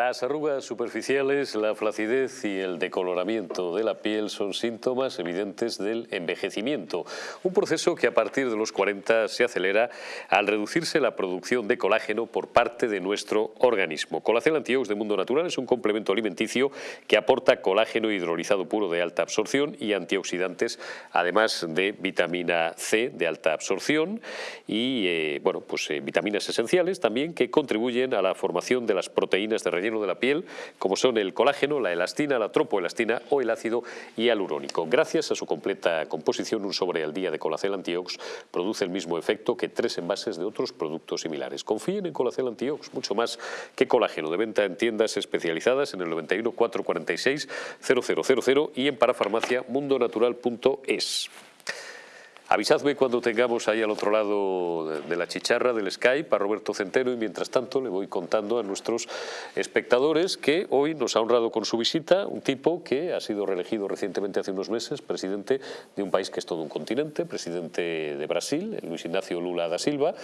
Las arrugas superficiales, la flacidez y el decoloramiento de la piel son síntomas evidentes del envejecimiento, un proceso que a partir de los 40 se acelera al reducirse la producción de colágeno por parte de nuestro organismo. Colacel Antiox de Mundo Natural es un complemento alimenticio que aporta colágeno hidrolizado puro de alta absorción y antioxidantes, además de vitamina C de alta absorción y eh, bueno, pues, eh, vitaminas esenciales también que contribuyen a la formación de las proteínas de relleno de la piel, como son el colágeno, la elastina, la tropoelastina o el ácido hialurónico. Gracias a su completa composición, un sobre al día de Colacel Antiox produce el mismo efecto que tres envases de otros productos similares. Confíen en Colacel Antiox, mucho más que colágeno, de venta en tiendas especializadas en el 91 446 0000 y en parafarmaciamundonatural.es. Avisadme cuando tengamos ahí al otro lado de la chicharra del Skype a Roberto Centeno y mientras tanto le voy contando a nuestros espectadores que hoy nos ha honrado con su visita un tipo que ha sido reelegido recientemente hace unos meses, presidente de un país que es todo un continente, presidente de Brasil, Luis Ignacio Lula da Silva,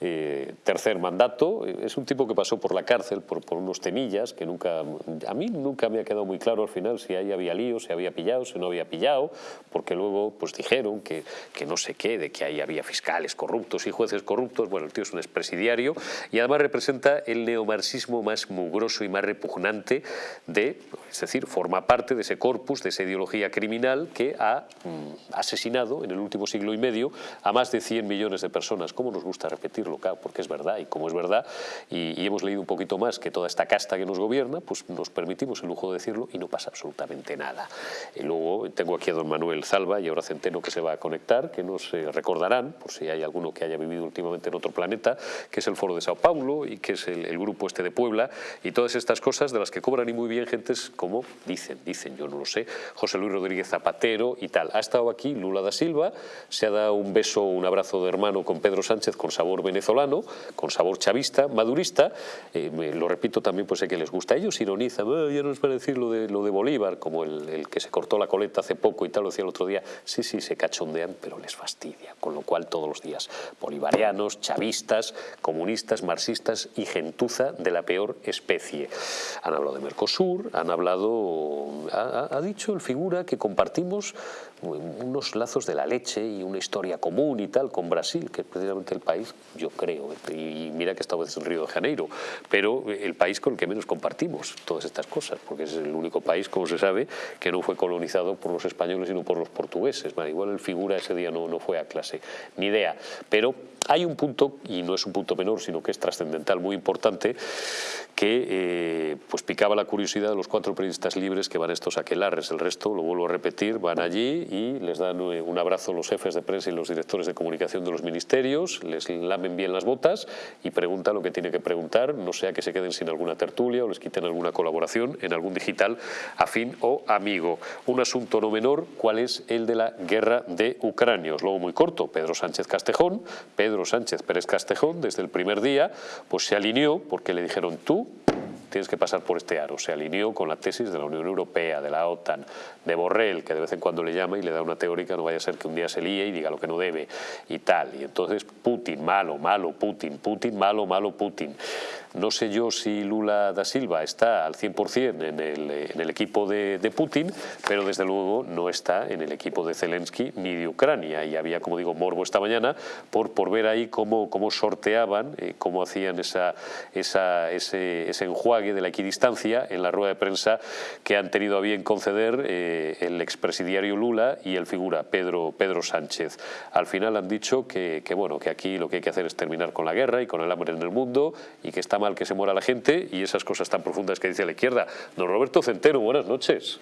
eh, tercer mandato, es un tipo que pasó por la cárcel por, unos temillas que nunca, a mí nunca me ha quedado muy claro al final si ahí había lío, si había pillado, si no había pillado, porque luego pues dijeron que, que no sé qué, de que ahí había fiscales corruptos y jueces corruptos. Bueno, el tío es un expresidiario y además representa el neomarxismo más mugroso y más repugnante de, es decir, forma parte de ese corpus, de esa ideología criminal que ha mm, asesinado en el último siglo y medio a más de 100 millones de personas. ¿Cómo nos gusta repetirlo? Claro, porque es verdad y como es verdad y, y hemos leído un poquito más que toda esta casta que nos gobierna, pues nos permitimos el lujo de decirlo y no pasa absolutamente nada. Y luego tengo aquí a don Manuel Salva y ahora Centeno que se va a conectar, que nos recordarán, por si hay alguno que haya vivido últimamente en otro planeta, que es el Foro de Sao Paulo y que es el, grupo este de Puebla y todas estas cosas de las que cobran y muy bien gentes como dicen, dicen, yo no lo sé, José Luis Rodríguez Zapatero y tal. Ha estado aquí Lula da Silva, se ha dado un beso, un abrazo de hermano con Pedro Sánchez con sabor venezolano, con sabor chavista, madurista, eh, lo repito también, pues sé que les gusta. Ellos ironizan, ah, ya no es para decir lo de, lo de Bolívar, como el, el que se cortó la coleta hace poco y tal, lo decía el otro día, sí, sí, se cachondean, pero fastidia. Con lo cual todos los días bolivarianos, chavistas, comunistas, marxistas y gentuza de la peor especie. Han hablado de Mercosur, han hablado, ha, dicho el figura que compartimos unos lazos de la leche y una historia común y tal con Brasil, que es precisamente el país, yo creo, y mira que esta vez en Río de Janeiro, pero el país con el que menos compartimos todas estas cosas, porque es el único país, como se sabe, que no fue colonizado por los españoles sino por los portugueses. Igual el figura ese día no, no fue a clase, ni idea. Pero hay un punto, y no es un punto menor, sino que es trascendental, muy importante, que eh, pues picaba la curiosidad de los cuatro periodistas libres que van estos aquelarres. El resto, lo vuelvo a repetir, van allí y les dan eh, un abrazo los jefes de prensa y los directores de comunicación de los ministerios, les lamen bien las botas y preguntan lo que tiene que preguntar, no sea que se queden sin alguna tertulia o les quiten alguna colaboración en algún digital afín o amigo. Un asunto no menor, ¿cuál es el de la guerra de Ucrania? Os luego muy corto, Pedro Sánchez Castejón, Pedro Sánchez Pérez Castejón, desde el primer día, pues se alineó porque le dijeron tú tienes que pasar por este aro. Se alineó con la tesis de la Unión Europea, de la OTAN, de Borrell, que de vez en cuando le llama y le da una teórica, no vaya a ser que un día se líe y diga lo que no debe y tal. Y entonces Putin, malo, malo, Putin, Putin, malo, malo, Putin. No sé yo si Lula da Silva está al 100% en el, en el equipo de, de, Putin, pero desde luego no está en el equipo de Zelensky ni de Ucrania. Y había, como digo, morbo esta mañana por, por ver ahí cómo, cómo sorteaban, eh, cómo hacían esa, esa, ese, ese enjuague de la equidistancia en la rueda de prensa que han tenido a bien conceder eh, el expresidiario Lula y el figura Pedro, Pedro Sánchez. Al final han dicho que, que, bueno, que aquí lo que hay que hacer es terminar con la guerra y con el hambre en el mundo y que está mal que se muera la gente y esas cosas tan profundas que dice la izquierda. Don Roberto Centeno, buenas noches.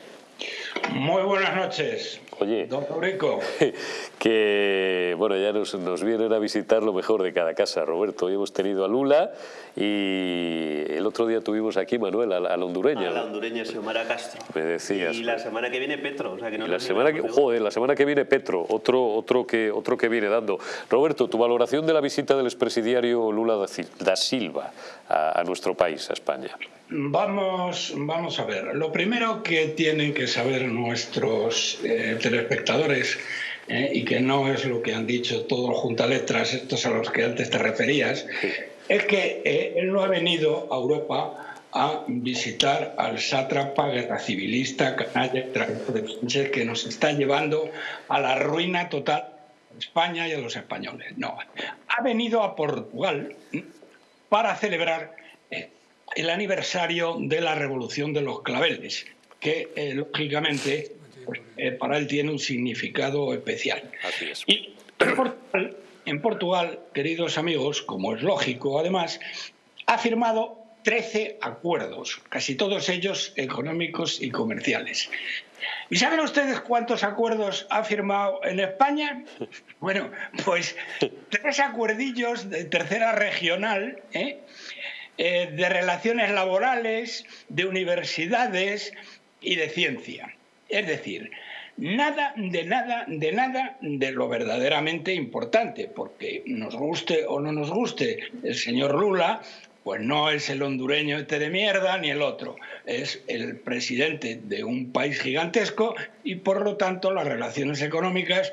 Muy buenas noches. Oye, don Fabrico. Que bueno, ya nos, nos, vienen a visitar lo mejor de cada casa, Roberto. Hoy hemos tenido a Lula y el otro día tuvimos aquí, Manuel, a la, a la hondureña. A la hondureña Xiomara Castro. Me decías. Y la semana que viene Petro. O sea que no y la semana que, joder, la semana que viene Petro, otro, otro, que, otro que viene dando. Roberto, tu valoración de la visita del expresidiario Lula da Silva a, a nuestro país, a España. Vamos, vamos a ver. Lo primero que tienen que saber nuestros eh, telespectadores, eh, y que no es lo que han dicho todos juntaletras, estos a los que antes te referías, es que eh, él no ha venido a Europa a visitar al sátrapa guerra civilista canalla que nos está llevando a la ruina total a España y a los españoles. No, ha venido a Portugal para celebrar eh, el aniversario de la Revolución de los Claveles, que eh, lógicamente pues, eh, para él tiene un significado especial. Y en Portugal, queridos amigos, como es lógico además, ha firmado 13 acuerdos, casi todos ellos económicos y comerciales. ¿Y saben ustedes cuántos acuerdos ha firmado en España? Bueno, pues tres acuerdillos de tercera regional, ¿eh? Eh, de relaciones laborales, de universidades y de ciencia. Es decir, nada de nada de nada de lo verdaderamente importante, porque nos guste o no nos guste el señor Lula, pues no es el hondureño este de mierda ni el otro, es el presidente de un país gigantesco y por lo tanto las relaciones económicas,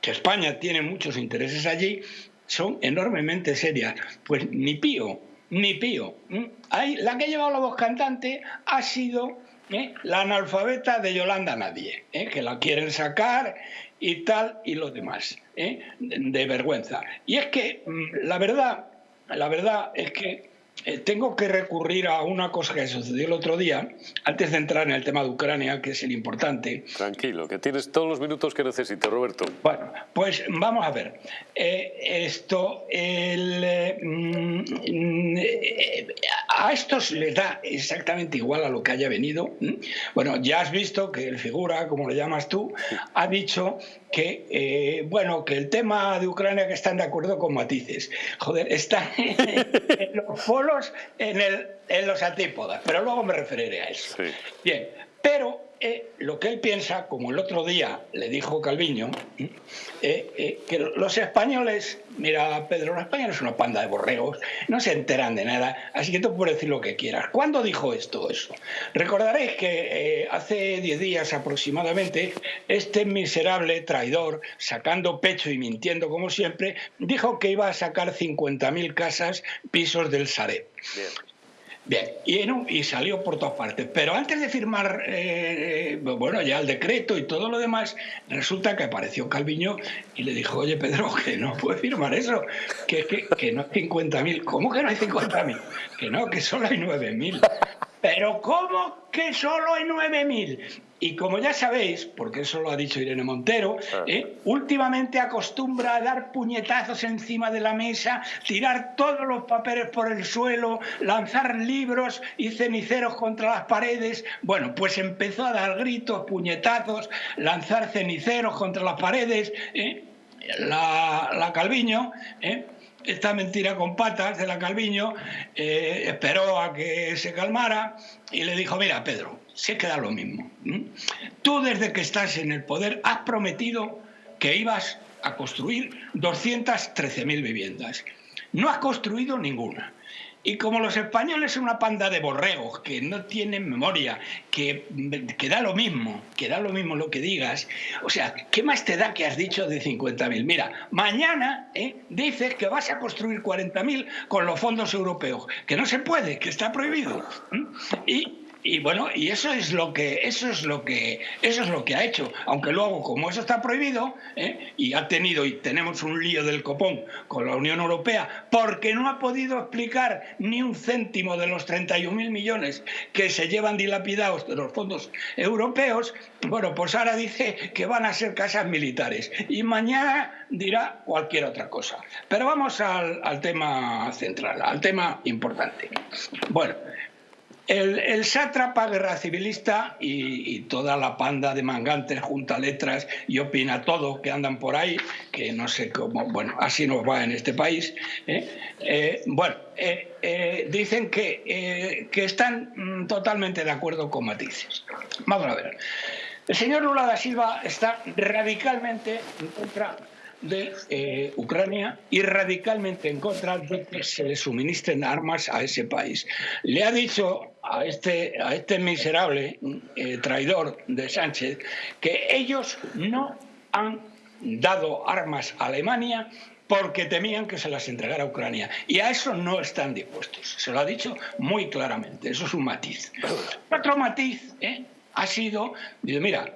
que España tiene muchos intereses allí, son enormemente serias. Pues ni pío, ni pío. la que ha llevado la voz cantante ha sido ¿eh? la analfabeta de Yolanda Nadie, ¿eh? que la quieren sacar y tal y lo demás, ¿eh? de, vergüenza. Y es que mm, la verdad, la verdad es que eh, tengo que recurrir a una cosa que sucedió el otro día, antes de entrar en el tema de Ucrania, que es el importante. Tranquilo, que tienes todos los minutos que necesites, Roberto. Bueno, pues vamos a ver. Eh, esto, el, mm, a estos les da exactamente igual a lo que haya venido. Bueno, ya has visto que el figura, como le llamas tú, ha dicho que, eh, bueno, que el tema de Ucrania que están de acuerdo con matices. Joder, están en los polos, en, el, en los antípodas, pero luego me referiré a eso. Bien, pero eh, lo que él piensa, como el otro día le dijo Calviño, eh, eh, que los españoles, mira Pedro, los españoles son una panda de borregos, no se enteran de nada, así que tú puedes decir lo que quieras. ¿Cuándo dijo esto eso? Recordaréis que hace 10 días aproximadamente, este miserable traidor, sacando pecho y mintiendo como siempre, dijo que iba a sacar 50.000 casas, pisos del Sareb. Y, salió por todas partes. Pero antes de firmar, eh, bueno, ya el decreto y todo lo demás, resulta que apareció Calviño y le dijo, oye Pedro, que no puede firmar eso, que, que, que no hay 50.000. ¿Cómo que no hay 50.000? Que no, que solo hay 9.000. Pero ¿cómo que solo hay 9.000? Y como ya sabéis, porque eso lo ha dicho Irene Montero, ah. ¿eh? últimamente acostumbra a dar puñetazos encima de la mesa, tirar todos los papeles por el suelo, lanzar libros y ceniceros contra las paredes. Bueno, pues empezó a dar gritos, puñetazos, lanzar ceniceros contra las paredes. ¿eh? La, la, Calviño, ¿eh? esta mentira con patas de la Calviño, eh, esperó a que se calmara y le dijo, mira Pedro, se queda lo mismo. Tú desde que estás en el poder has prometido que ibas a construir 213.000 viviendas. No has construido ninguna. Y como los españoles son una panda de borregos que no tienen memoria, que, que, da lo mismo, que da lo mismo lo que digas, o sea, ¿qué más te da que has dicho de 50.000? Mira, mañana ¿eh? dices que vas a construir 40.000 con los fondos europeos, que no se puede, que está prohibido. Y y bueno, y eso es lo que eso es lo que eso es lo que ha hecho. Aunque luego, como eso está prohibido, ¿eh? y ha tenido y tenemos un lío del copón con la Unión Europea, porque no ha podido explicar ni un céntimo de los 31.000 millones que se llevan dilapidados de los fondos europeos, bueno, pues ahora dice que van a ser casas militares y mañana dirá cualquier otra cosa. Pero vamos al, al tema central, al tema importante. Bueno, el, sátrapa guerra civilista y, toda la panda de mangantes junta letras y opina todo que andan por ahí, que no sé cómo, bueno, así nos va en este país. ¿eh? Eh, bueno, eh, dicen que, que están mm, totalmente de acuerdo con matices. Vamos a ver. El señor Lula da Silva está radicalmente en contra de Ucrania y radicalmente en contra de que se le suministren armas a ese país. Le ha dicho a este, a este miserable eh, traidor de Sánchez que ellos no han dado armas a Alemania porque temían que se las entregara a Ucrania. Y a eso no están dispuestos. Se lo ha dicho muy claramente. Eso es un matiz. Otro matiz ¿eh? ha sido, mira,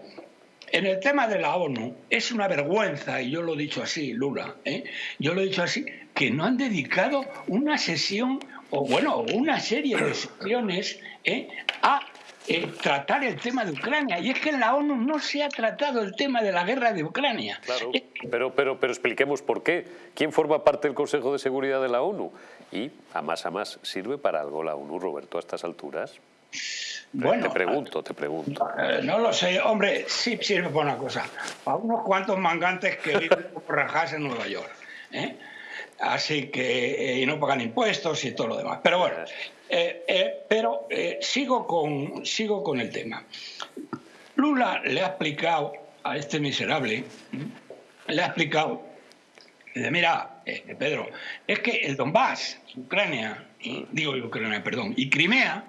en el tema de la ONU es una vergüenza, y yo lo he dicho así, Lula, ¿eh? yo lo he dicho así, que no han dedicado una sesión, o bueno, una serie de sesiones ¿eh? a eh, tratar el tema de Ucrania. Y es que en la ONU no se ha tratado el tema de la guerra de Ucrania. Claro, pero, pero, pero expliquemos por qué. ¿Quién forma parte del Consejo de Seguridad de la ONU? Y a más a más, ¿sirve para algo la ONU, Roberto, a estas alturas? Bueno, te pregunto, te pregunto. Eh, no lo sé, hombre, sí sirve para una cosa. Para unos cuantos mangantes que viven por rajas en Nueva York. ¿eh? Así que, y no pagan impuestos y todo lo demás. Pero bueno, eh, eh, pero eh, sigo, con, sigo con el tema. Lula le ha explicado a este miserable, le ha explicado, mira, Pedro, es que el Donbass, Ucrania, digo Ucrania, perdón, y Crimea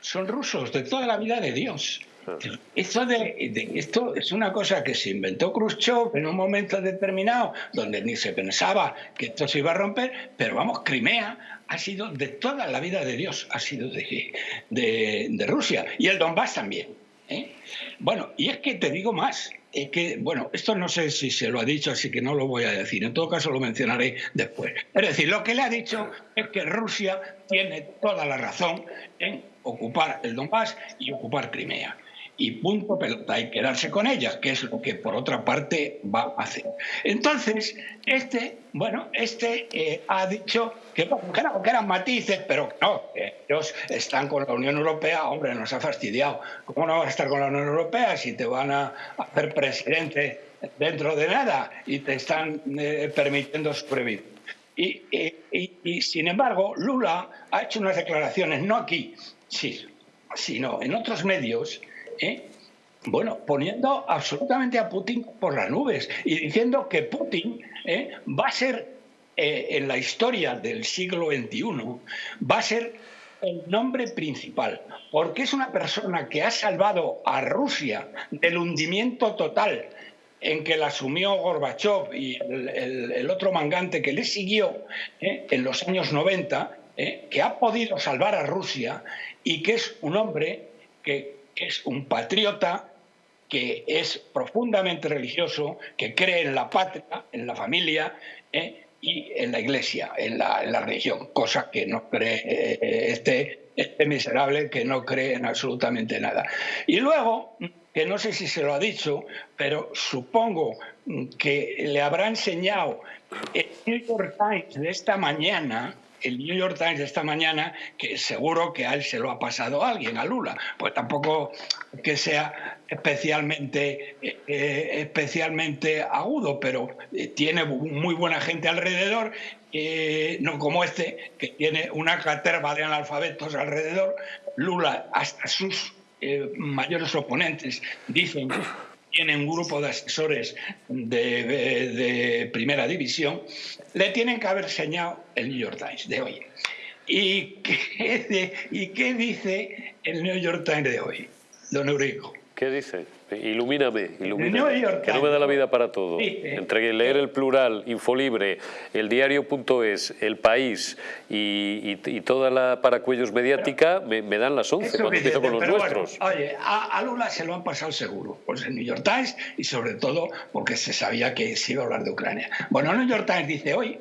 son rusos de toda la vida de Dios. Esto, de, esto es una cosa que se inventó Khrushchev en un momento determinado, donde ni se pensaba que esto se iba a romper, pero vamos, Crimea ha sido de toda la vida de Dios, ha sido de, de, Rusia, y el Donbass también. ¿eh? Bueno, y es que te digo más, es que, bueno, esto no sé si se lo ha dicho, así que no lo voy a decir, en todo caso lo mencionaré después. Es decir, lo que le ha dicho es que Rusia tiene toda la razón en ocupar el Donbass y ocupar Crimea y punto pelota y quedarse con ellas, que es lo que por otra parte va a hacer. Entonces, este, bueno, este eh, ha dicho que, que, eran, matices, pero no, ellos están con la Unión Europea, hombre, nos ha fastidiado. ¿Cómo no vas a estar con la Unión Europea si te van a hacer presidente dentro de nada y te están eh, permitiendo sobrevivir? Y, y, y, sin embargo, Lula ha hecho unas declaraciones, no aquí, sí, sino en otros medios, ¿eh? bueno, poniendo absolutamente a Putin por las nubes y diciendo que Putin ¿eh? va a ser eh, en la historia del siglo XXI, va a ser el nombre principal, porque es una persona que ha salvado a Rusia del hundimiento total en que la asumió Gorbachev y el, otro mangante que le siguió en los años 90, que ha podido salvar a Rusia y que es un hombre que es un patriota que es profundamente religioso, que cree en la patria, en la familia ¿eh? y en la iglesia, en la, religión, cosa que no cree eh, este, este miserable que no cree en absolutamente nada. Y luego, que no sé si se lo ha dicho, pero supongo que le habrá enseñado el New York Times de esta mañana, el New York Times esta mañana que seguro que a él se lo ha pasado alguien, a Lula. Pues tampoco que sea especialmente, eh, especialmente agudo, pero eh, tiene muy buena gente alrededor, eh, no como este, que tiene una caterva de analfabetos alrededor. Lula, hasta sus mayores oponentes, dicen tiene un grupo de asesores de, primera división, le tienen que haber señalado el New York Times de hoy. ¿Y qué, ¿Y qué dice el New York Times de hoy, don Eurico? ¿Qué dice? Ilumíname, ilumíname. que no me da la vida para todo. Entre leer el plural, Infolibre, el diario.es, el país y, toda la paracuellos mediática me, dan las 11 cuando empiezo con los nuestros. oye, a, Lula se lo han pasado seguro, pues el New York Times y sobre todo porque se sabía que se iba a hablar de Ucrania. Bueno, el New York Times dice hoy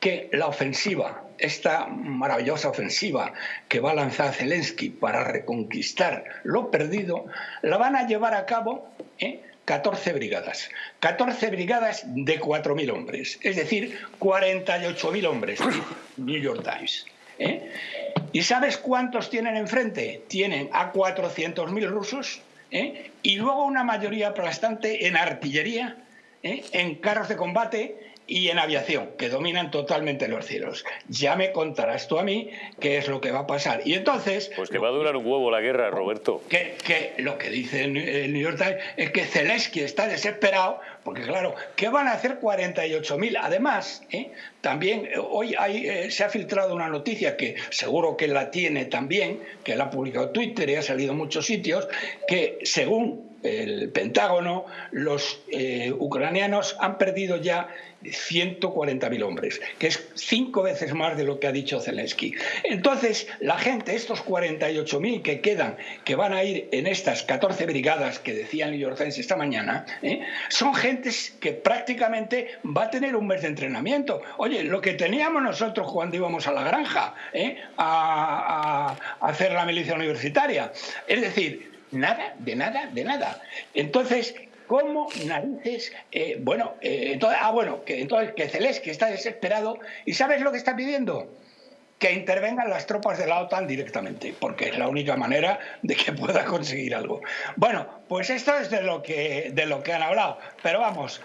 que la ofensiva, esta maravillosa ofensiva que va a lanzar Zelensky para reconquistar lo perdido, la van a llevar a cabo 14 ¿eh? brigadas. 14 brigadas de 4.000 hombres, es decir, 48.000 hombres, New York Times. ¿eh? ¿Y sabes cuántos tienen enfrente? Tienen a 400.000 rusos ¿eh? y luego una mayoría aplastante en artillería, en carros de combate y en aviación, que dominan totalmente los cielos. Ya me contarás tú a mí qué es lo que va a pasar. Y entonces... Pues que va a durar un huevo la guerra, Roberto. Que, que lo que dice el New York Times es que Zelensky está desesperado, porque claro, ¿qué van a hacer 48.000? Además, ¿eh? también eh, hoy hay, eh, se ha filtrado una noticia que seguro que la tiene también, que la ha publicado Twitter y ha salido en muchos sitios, que según el Pentágono, los eh, ucranianos han perdido ya 140.000 hombres, que es cinco veces más de lo que ha dicho Zelensky. Entonces, la gente, estos 48.000 que quedan, que van a ir en estas 14 brigadas que decía el New York Times esta mañana, ¿eh? son gentes que prácticamente va a tener un mes de entrenamiento. Oye, lo que teníamos nosotros cuando íbamos a la granja ¿eh? a hacer la milicia universitaria. Es decir, nada, de nada, de nada. Entonces, ¿Cómo narices? Eh, bueno, eh, entonces, ah, bueno, que entonces que Zelensky está desesperado y ¿sabes lo que está pidiendo? que intervengan las tropas de la OTAN directamente, porque es la única manera de que pueda conseguir algo. Bueno, pues esto es de lo que, de lo que han hablado, pero vamos,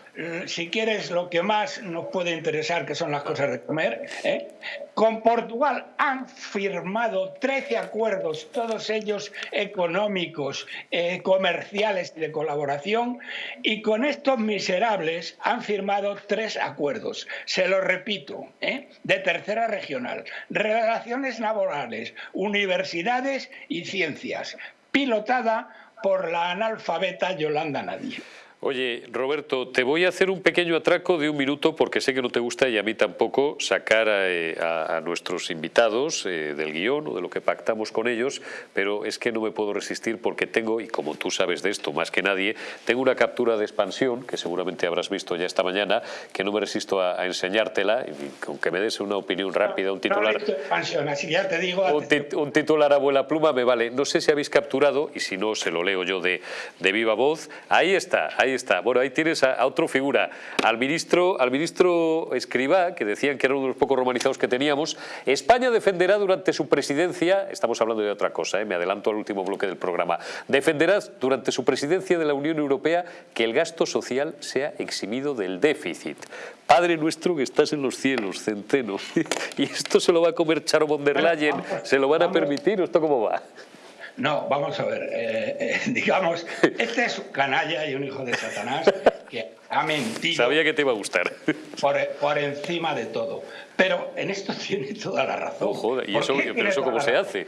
si quieres lo que más nos puede interesar, que son las cosas de comer, ¿eh? con Portugal han firmado 13 acuerdos, todos ellos económicos, eh, comerciales y de colaboración, y con estos miserables han firmado tres acuerdos, se lo repito, ¿eh? de tercera regional relaciones laborales, universidades y ciencias, pilotada por la analfabeta Yolanda Nadie. Oye, Roberto, te voy a hacer un pequeño atraco de un minuto porque sé que no te gusta y a mí tampoco sacar a, eh, nuestros invitados eh, del guion o de lo que pactamos con ellos, pero es que no me puedo resistir porque tengo, y como tú sabes de esto más que nadie, tengo una captura de expansión que seguramente habrás visto ya esta mañana, que no me resisto a, enseñártela, y aunque me des una opinión rápida, un titular... expansión, así ya te digo... Un, titular a vuela pluma me vale. No sé si habéis capturado, y si no, se lo leo yo de, de viva voz. Ahí está, ahí está. Bueno, ahí tienes a, otra figura, al ministro, al ministro Escribá, que decían que era uno de los pocos romanizados que teníamos. España defenderá durante su presidencia, estamos hablando de otra cosa, ¿eh? me adelanto al último bloque del programa, defenderá durante su presidencia de la Unión Europea que el gasto social sea eximido del déficit. Padre nuestro que estás en los cielos, centeno. y esto se lo va a comer Charo von der Leyen, ¿se lo van a permitir o esto cómo va? No, vamos a ver, eh, eh, digamos, este es un canalla y un hijo de Satanás que ha mentido. Sabía que te iba a gustar. Por, encima de todo. Pero en esto tiene toda la razón. Oh, joder, ¿y eso, pero eso cómo se hace?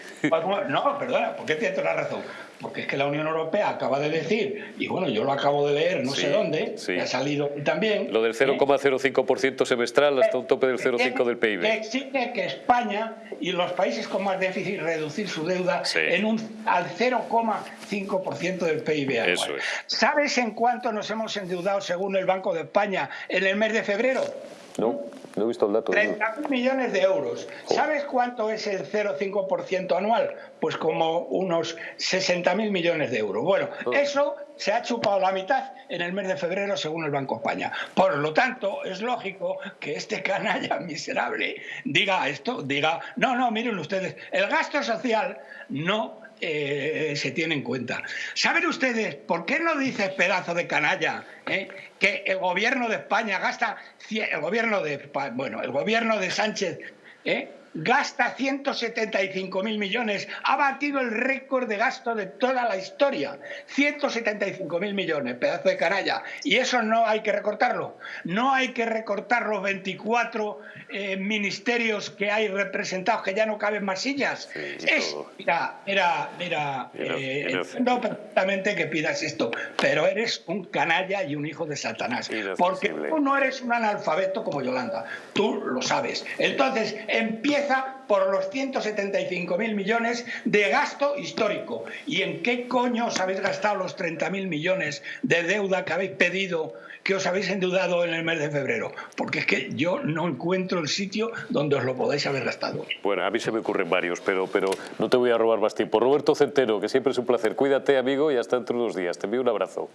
No, perdona, ¿por qué tiene toda la razón? Porque es que la Unión Europea acaba de decir, y bueno, yo lo acabo de leer, no sé dónde, ha salido también... Lo del 0,05% semestral hasta un tope del 0,5% del PIB. Que exige que España y los países con más déficit reducir su deuda en un, al 0,5% del PIB anual. ¿Sabes en cuánto nos hemos endeudado según el Banco de España en el mes de febrero? No. No he visto el dato. 30 millones de euros. ¿Sabes cuánto es el 0,5% anual? Pues como unos 60.000 millones de euros. Bueno, oh. eso se ha chupado la mitad en el mes de febrero según el Banco España. Por lo tanto, es lógico que este canalla miserable diga esto, diga, no, no, miren ustedes, el gasto social no eh, se tiene en cuenta. ¿Saben ustedes por qué no dice pedazo de canalla eh, que el gobierno de España gasta, el gobierno de, bueno, el gobierno de Sánchez eh, gasta 175 mil millones, ha batido el récord de gasto de toda la historia. 175 mil millones, pedazo de canalla. Y eso no hay que recortarlo. No hay que recortar los 24 eh, ministerios que hay representados, que ya no caben más sillas. es, mira, mira, mira, eh, no perfectamente que pidas esto, pero eres un canalla y un hijo de Satanás. Porque tú no eres un analfabeto como Yolanda. Tú lo sabes. Entonces, empieza por los 175.000 millones de gasto histórico. ¿Y en qué coño os habéis gastado los 30.000 millones de deuda que habéis pedido, que os habéis endeudado en el mes de febrero? Porque es que yo no encuentro el sitio donde os lo podáis haber gastado. Bueno, a mí se me ocurren varios, pero, pero no te voy a robar más tiempo. Roberto Centeno, que siempre es un placer. Cuídate, amigo, y hasta dentro de unos días. Te envío un abrazo.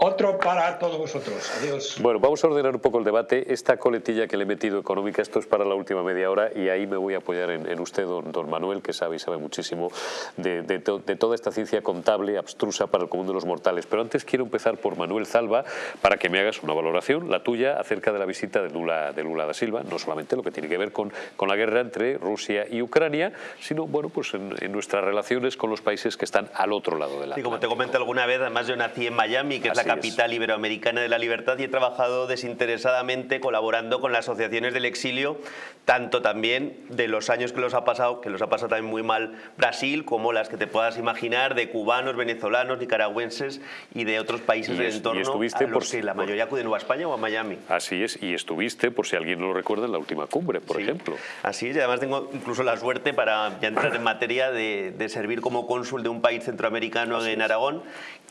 Otro para todos vosotros. Adiós. Bueno, vamos a ordenar un poco el debate. Esta coletilla que le he metido económica, esto es para la última media hora y ahí me voy a apoyar en, usted, don, Manuel, que sabe y sabe muchísimo de, toda esta ciencia contable abstrusa para el común de los mortales. Pero antes quiero empezar por Manuel Zalba para que me hagas una valoración, la tuya, acerca de la visita de Lula, de Lula da Silva, no solamente lo que tiene que ver con, con la guerra entre Rusia y Ucrania, sino bueno, pues en, nuestras relaciones con los países que están al otro lado de la... Y como te comenté alguna vez, además yo nací en Miami, que es la capital iberoamericana de la libertad y he trabajado desinteresadamente colaborando con las asociaciones del exilio, tanto también de los años que los ha pasado, que los ha pasado también muy mal Brasil, como las que te puedas imaginar de cubanos, venezolanos, nicaragüenses y de otros países del entorno estuviste a los que la mayoría acuden o a España o a Miami. Así es, y estuviste, por si alguien no lo recuerda, en la última cumbre, por ejemplo. Así es, y además tengo incluso la suerte para ya entrar en materia de, servir como cónsul de un país centroamericano en Aragón,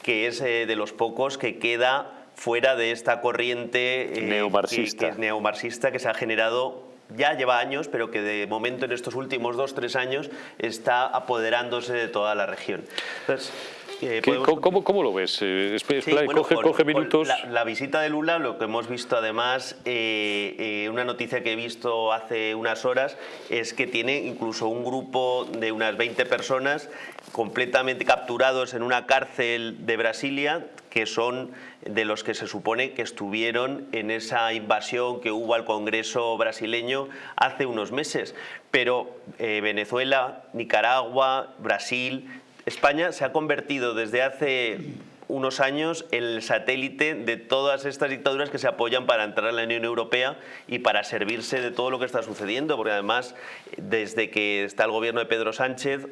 que es eh, de los pocos que queda fuera de esta corriente eh, neomarxista. Que, neomarxista que se ha generado ya lleva años, pero que de momento en estos últimos dos, tres años está apoderándose de toda la región. Entonces, ¿Cómo, lo ves? Eh, coge, minutos. La, visita de Lula, lo que hemos visto además, eh, eh, una noticia que he visto hace unas horas, es que tiene incluso un grupo de unas 20 personas completamente capturados en una cárcel de Brasilia, que son de los que se supone que estuvieron en esa invasión que hubo al Congreso brasileño hace unos meses. Pero Venezuela, Nicaragua, Brasil España se ha convertido desde hace unos años en el satélite de todas estas dictaduras que se apoyan para entrar a la Unión Europea y para servirse de todo lo que está sucediendo, porque además desde que está el gobierno de Pedro Sánchez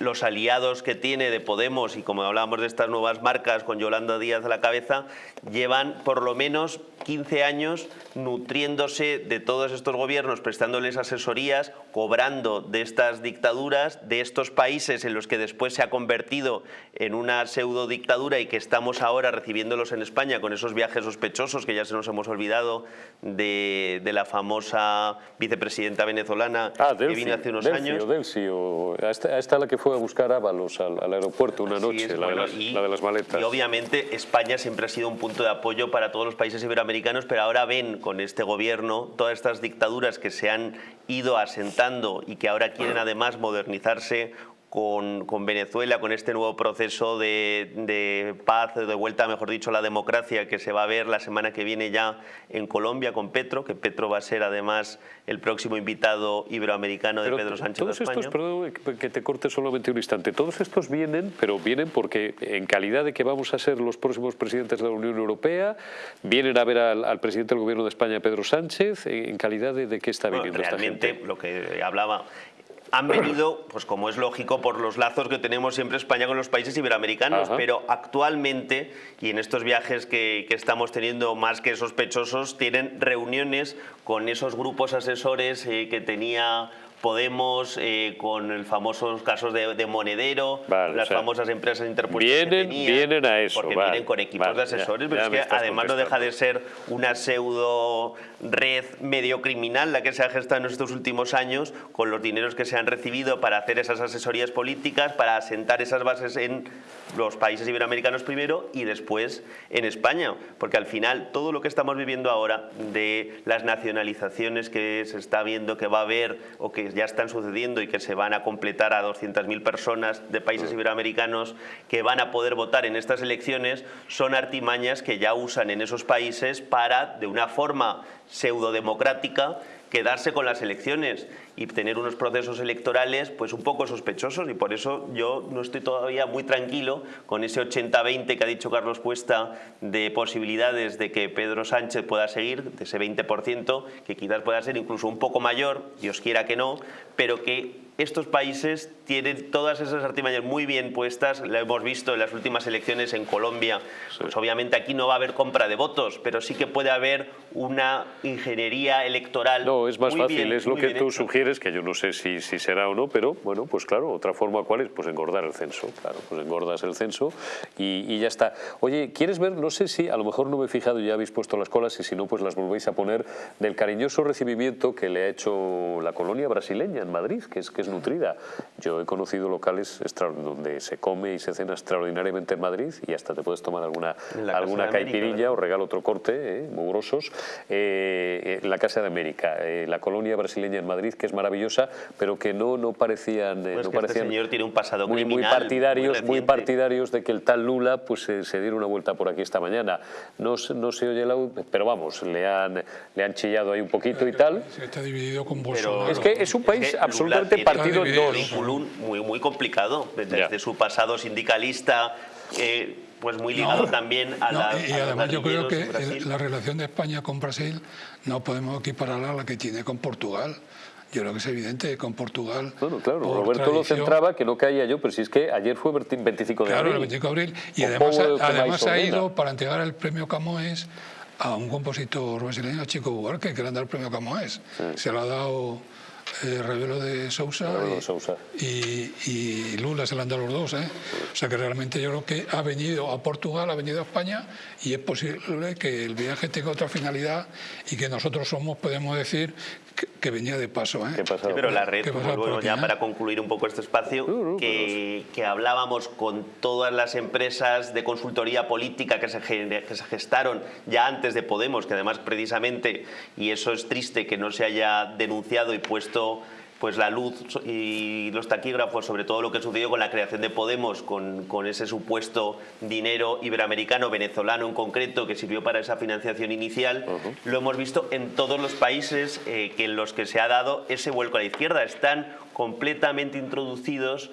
los aliados que tiene de Podemos y como hablábamos de estas nuevas marcas con Yolanda Díaz a la cabeza, llevan por lo menos 15 años nutriéndose de todos estos gobiernos, prestándoles asesorías, cobrando de estas dictaduras, de estos países en los que después se ha convertido en una pseudo dictadura y que estamos ahora recibiéndolos en España con esos viajes sospechosos que ya se nos hemos olvidado de, la famosa vicepresidenta venezolana ah, que vino hace unos años. esta, la que fue a buscar Ábalos al, al aeropuerto una noche, la, de las, la de las maletas. Y obviamente España siempre ha sido un punto de apoyo para todos los países iberoamericanos, pero ahora ven con este gobierno todas estas dictaduras que se han ido asentando y que ahora quieren además modernizarse con, con, Venezuela, con este nuevo proceso de, de, paz, de vuelta, mejor dicho, a la democracia que se va a ver la semana que viene ya en Colombia con Petro, que Petro va a ser además el próximo invitado iberoamericano de Pedro Sánchez todos de España. Estos, perdón que te corte solamente un instante, todos estos vienen, pero vienen porque en calidad de que vamos a ser los próximos presidentes de la Unión Europea, vienen a ver al, presidente del gobierno de España, Pedro Sánchez, en calidad de, de qué está viniendo esta gente. lo que hablaba han venido, pues como es lógico, por los lazos que tenemos siempre España con los países iberoamericanos, pero actualmente, y en estos viajes que, que, estamos teniendo más que sospechosos, tienen reuniones con esos grupos asesores eh, que tenía Podemos, eh, con el famosos casos de, Monedero, las famosas empresas interpuestas vienen, vienen a eso. Porque vienen con equipos de asesores, pero es que además no deja de ser una pseudo red medio criminal la que se ha gestado en estos últimos años con los dineros que se han recibido para hacer esas asesorías políticas, para asentar esas bases en los países iberoamericanos primero y después en España, porque al final todo lo que estamos viviendo ahora de las nacionalizaciones que se está viendo que va a haber o que ya están sucediendo y que se van a completar a 200.000 personas de países iberoamericanos que van a poder votar en estas elecciones son artimañas que ya usan en esos países para, de una forma pseudo-democrática, quedarse con las elecciones y tener unos procesos electorales pues un poco sospechosos. Y por eso yo no estoy todavía muy tranquilo con ese 80-20 que ha dicho Carlos Puesta de posibilidades de que Pedro Sánchez pueda seguir, de ese 20% que quizás pueda ser incluso un poco mayor, Dios quiera que no, pero que estos países tienen todas esas artimañas muy bien puestas, lo hemos visto en las últimas elecciones en Colombia, pues obviamente aquí no va a haber compra de votos, pero sí que puede haber una ingeniería electoral No, es más fácil, es lo que tú sugieres, que yo no sé si, si será o no, pero bueno, pues claro, otra forma cuál es, pues engordar el censo, claro, pues engordas el censo y, y ya está. Oye, ¿quieres ver? No sé si, a lo mejor no me he fijado, ya habéis puesto las colas y si no, pues las volvéis a poner, del cariñoso recibimiento que le ha hecho la colonia brasileña en Madrid, que es, que es nutrida. Yo he conocido locales donde se come y se cena extraordinariamente en Madrid y hasta te puedes tomar alguna, alguna caipirilla o regalo otro corte, eh, muy grosos, eh, la Casa de América, eh, la colonia brasileña en Madrid, que es maravillosa, pero que no, no parecían... Pues no que este parecían señor tiene un pasado muy, muy partidarios, muy, partidarios de que el tal Lula pues se diera una vuelta por aquí esta mañana. No, no se oye la... pero vamos, le han, le han chillado ahí un poquito y tal. Se está dividido con Bolsonaro. es que es un país absolutamente partido muy, muy complicado, desde su pasado sindicalista, eh, pues muy ligado también a la... Y, además yo creo que la relación de España con Brasil no podemos equipararla a la que tiene con Portugal. Yo creo que es evidente, con Portugal... Bueno, claro, Roberto lo centraba, que no caía yo, pero si es que ayer fue 25 de abril. Claro, el 25 de abril. Y además, además ha ido para entregar el premio Camões a un compositor brasileño, Chico Buarque, que le han dado el premio Camões. Se lo ha dado eh, Revelo de Sousa, y, Lula se le han dado los dos. ¿eh? O sea que realmente yo creo que ha venido a Portugal, ha venido a España y es posible que el viaje tenga otra finalidad y que nosotros somos, podemos decir, que, venía de paso. ¿eh? pero la red, bueno, ya para concluir un poco este espacio, que, que, hablábamos con todas las empresas de consultoría política que se, que se gestaron ya antes de Podemos, que además precisamente, y eso es triste que no se haya denunciado y puesto pues la luz y los taquígrafos sobre todo lo que sucedió con la creación de Podemos, con, con, ese supuesto dinero iberoamericano, venezolano en concreto, que sirvió para esa financiación inicial, lo hemos visto en todos los países eh, que en los que se ha dado ese vuelco a la izquierda. Están completamente introducidos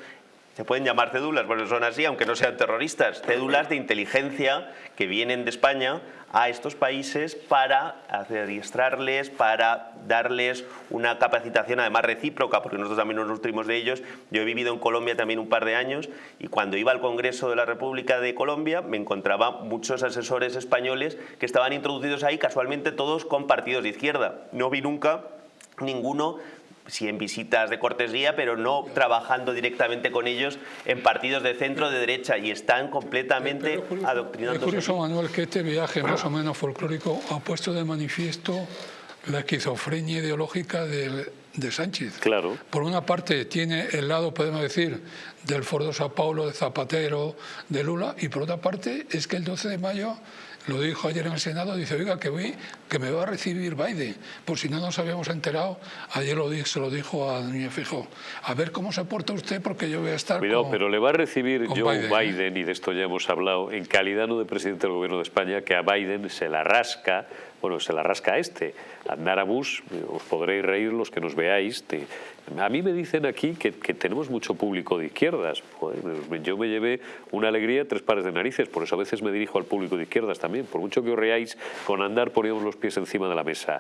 se pueden llamar cédulas, bueno, son así, aunque no sean terroristas, cédulas de inteligencia que vienen de España a estos países para adiestrarles, para darles una capacitación además recíproca, porque nosotros también nos nutrimos de ellos. Yo he vivido en Colombia también un par de años y cuando iba al Congreso de la República de Colombia me encontraba muchos asesores españoles que estaban introducidos ahí casualmente todos con partidos de izquierda. No vi nunca ninguno sí en visitas de cortesía, pero no trabajando directamente con ellos en partidos de centro, de derecha, y están completamente adoctrinados. Es curioso, Manuel, que este viaje más o menos folclórico ha puesto de manifiesto la esquizofrenia ideológica de, de Sánchez. Claro. Por una parte tiene el lado, podemos decir, del Foro de Sao Paulo, de Zapatero, de Lula, y por otra parte es que el 12 de mayo lo dijo ayer en el Senado, dice, oiga, que, voy, que me va a recibir Biden, por si no nos habíamos enterado, ayer lo, se lo dijo a Núñez Fijo, a ver cómo se porta usted porque yo voy a estar Cuidado, pero le va a recibir Joe Biden, Biden, y de esto ya hemos hablado, en calidad no de presidente del gobierno de España, que a Biden se la rasca bueno, se la rasca este. Andar a bus, os podréis reír los que nos veáis. A mí me dicen aquí que, tenemos mucho público de izquierdas. yo me llevé una alegría, tres pares de narices, por eso a veces me dirijo al público de izquierdas también. Por mucho que os reáis, con andar poníamos los pies encima de la mesa.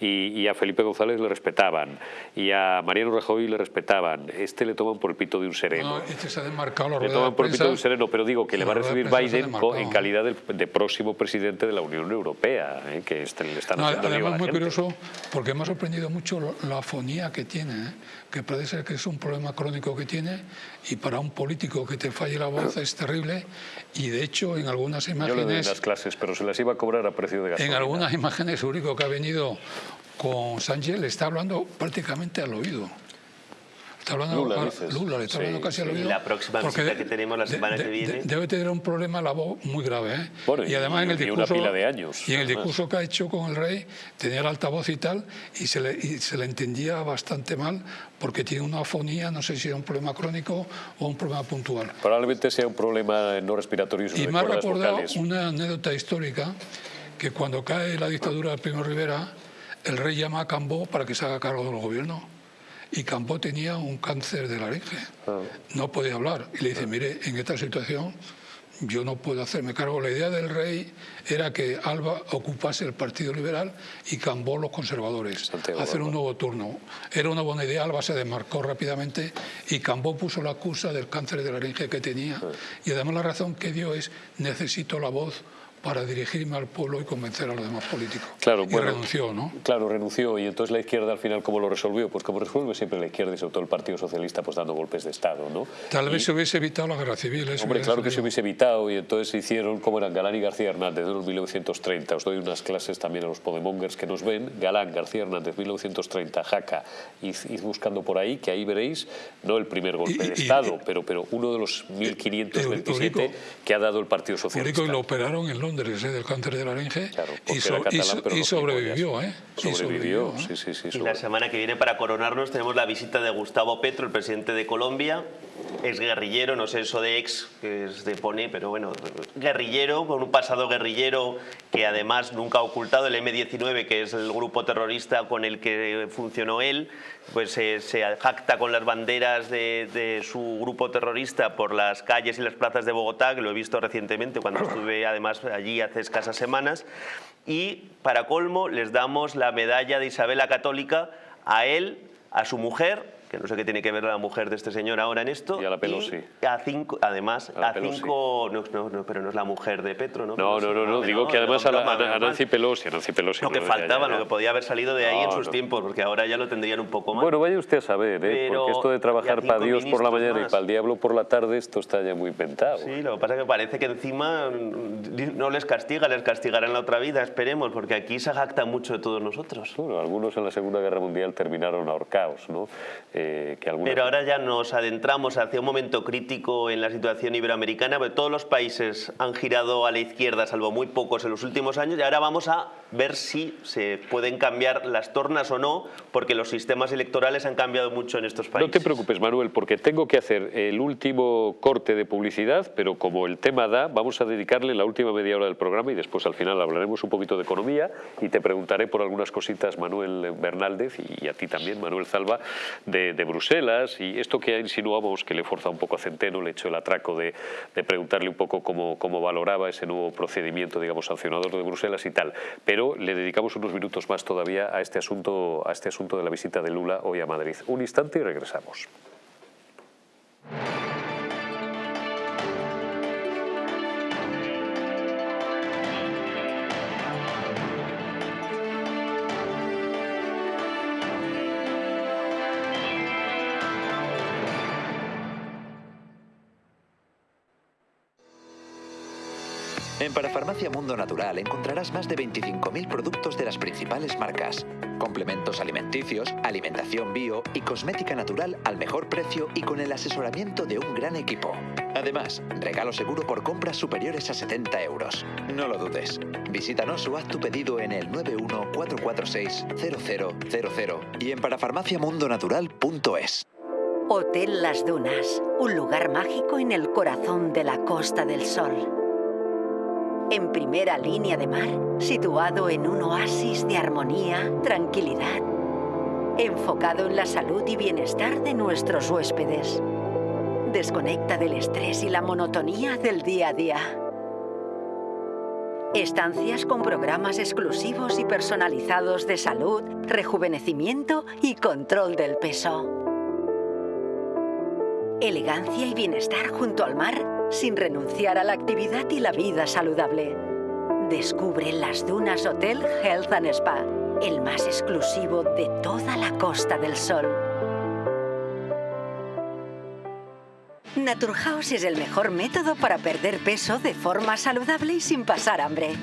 Y, a Felipe González le respetaban, y a Mariano Rajoy le respetaban. Este le toman por el pito de un sereno. No, este se ha desmarcado Le toman por el pito de un sereno, pero digo que le va a recibir Biden en calidad de, próximo presidente de la Unión Europea, ¿eh? que este, le están haciendo Además, es muy curioso, porque me ha sorprendido mucho la afonía que tiene, ¿eh? Que parece ser que es un problema crónico que tiene, y para un político que te falle la voz es terrible, y de hecho en algunas imágenes... Yo le doy las clases, pero se las iba a cobrar a precio de gasolina. En algunas imágenes, único que ha venido con Sánchez le está hablando prácticamente al oído. Está hablando Lula, Lula le está hablando casi al oído. Y la próxima visita que tenemos la semana que viene. debe tener un problema la voz muy grave. ¿eh? y además en el discurso. Una pila de años, y en el discurso que ha hecho con el rey, tenía el altavoz y tal, y se, le, y se le entendía bastante mal porque tiene una afonía, no sé si es un problema crónico o un problema puntual. Probablemente sea un problema no respiratorio. Y me ha recordado una anécdota histórica que cuando cae la dictadura de Primo Rivera, el rey llama a Cambó para que se haga cargo del gobierno y Cambó tenía un cáncer de laringe, ah. no podía hablar. Y le dice, mire, en esta situación yo no puedo hacerme cargo. La idea del rey era que Alba ocupase el Partido Liberal y Cambó los conservadores, hacer un nuevo turno. Era una buena idea, Alba se desmarcó rápidamente y Cambó puso la acusa del cáncer de laringe que tenía. Ah. Y además la razón que dio es, necesito la voz para dirigirme al pueblo y convencer a los demás políticos. Claro, y renunció, ¿no? Claro, renunció. Y entonces la izquierda al final, ¿cómo lo resolvió? Pues como resuelve siempre la izquierda y sobre todo el Partido Socialista, pues dando golpes de Estado, ¿no? Tal vez se hubiese evitado la guerra civil. Hombre, claro que se hubiese evitado y entonces se hicieron como eran Galán y García Hernández de 1930. Os doy unas clases también a los podemongers que nos ven. Galán, García Hernández, 1930, Jaca. y buscando por ahí, que ahí veréis, no el primer golpe de Estado, pero, pero uno de los 1527 que ha dado el Partido Socialista. y lo operaron en Londres, ¿eh? del cáncer de laringe y, sobrevivió, ¿eh? Sobrevivió, sí, sí, Y la semana que viene, para coronarnos, tenemos la visita de Gustavo Petro, el presidente de Colombia, ex guerrillero, no sé eso de ex, que es de pone, pero bueno, guerrillero, con un pasado guerrillero que además nunca ha ocultado el M-19, que es el grupo terrorista con el que funcionó él, pues se jacta con las banderas de, de, su grupo terrorista por las calles y las plazas de Bogotá, que lo he visto recientemente cuando estuve además allí hace escasas semanas, y para colmo les damos la medalla de Isabel la Católica a él, a su mujer que no sé qué tiene que ver la mujer de este señor ahora en esto. Y a la Pelosi. a cinco, además, a, cinco, no, no, pero no es la mujer de Petro, ¿no? No, no, no, no, digo que además a, Nancy Pelosi, a Nancy Pelosi. Lo que faltaba, lo que podía haber salido de ahí en sus tiempos, porque ahora ya lo tendrían un poco más. Bueno, vaya usted a saber, ¿eh? porque esto de trabajar para Dios por la mañana y para el diablo por la tarde, esto está ya muy inventado. Sí, lo que pasa es que parece que encima no les castiga, les castigará en la otra vida, esperemos, porque aquí se jacta mucho de todos nosotros. Bueno, algunos en la Segunda Guerra Mundial terminaron ahorcados, ¿no? Eh, que algunos ahora ya nos adentramos hacia un momento crítico en la situación iberoamericana, porque todos los países han girado a la izquierda, salvo muy pocos en los últimos años, y ahora vamos a ver si se pueden cambiar las tornas o no, porque los sistemas electorales han cambiado mucho en estos países. No te preocupes, Manuel, porque tengo que hacer el último corte de publicidad, pero como el tema da, vamos a dedicarle la última media hora del programa y después al final hablaremos un poquito de economía y te preguntaré por algunas cositas, Manuel Bernaldez, y a ti también, Manuel Zalba, de, de Bruselas, y esto que insinuamos que le forza un poco a Centeno, le he hecho el atraco de, preguntarle un poco cómo, cómo, valoraba ese nuevo procedimiento, digamos, sancionador de Bruselas y tal. Pero le dedicamos unos minutos más todavía a este asunto, a este asunto de la visita de Lula hoy a Madrid. Un instante y regresamos. Parafarmacia Mundo Natural encontrarás más de 25.000 productos de las principales marcas, complementos alimenticios, alimentación bio y cosmética natural al mejor precio y con el asesoramiento de un gran equipo. Además, regalo seguro por compras superiores a 70 euros. No lo dudes. Visítanos o haz tu pedido en el 914460000 y en parafarmaciamundonatural.es. Hotel Las Dunas, un lugar mágico en el corazón de la Costa del Sol en primera línea de mar, situado en un oasis de armonía, tranquilidad, enfocado en la salud y bienestar de nuestros huéspedes. Desconecta del estrés y la monotonía del día a día. Estancias con programas exclusivos y personalizados de salud, rejuvenecimiento y control del peso. Elegancia y bienestar junto al mar sin renunciar a la actividad y la vida saludable. Descubre las Dunas Hotel Health and Spa, el más exclusivo de toda la Costa del Sol. Naturhaus es el mejor método para perder peso de forma saludable y sin pasar hambre.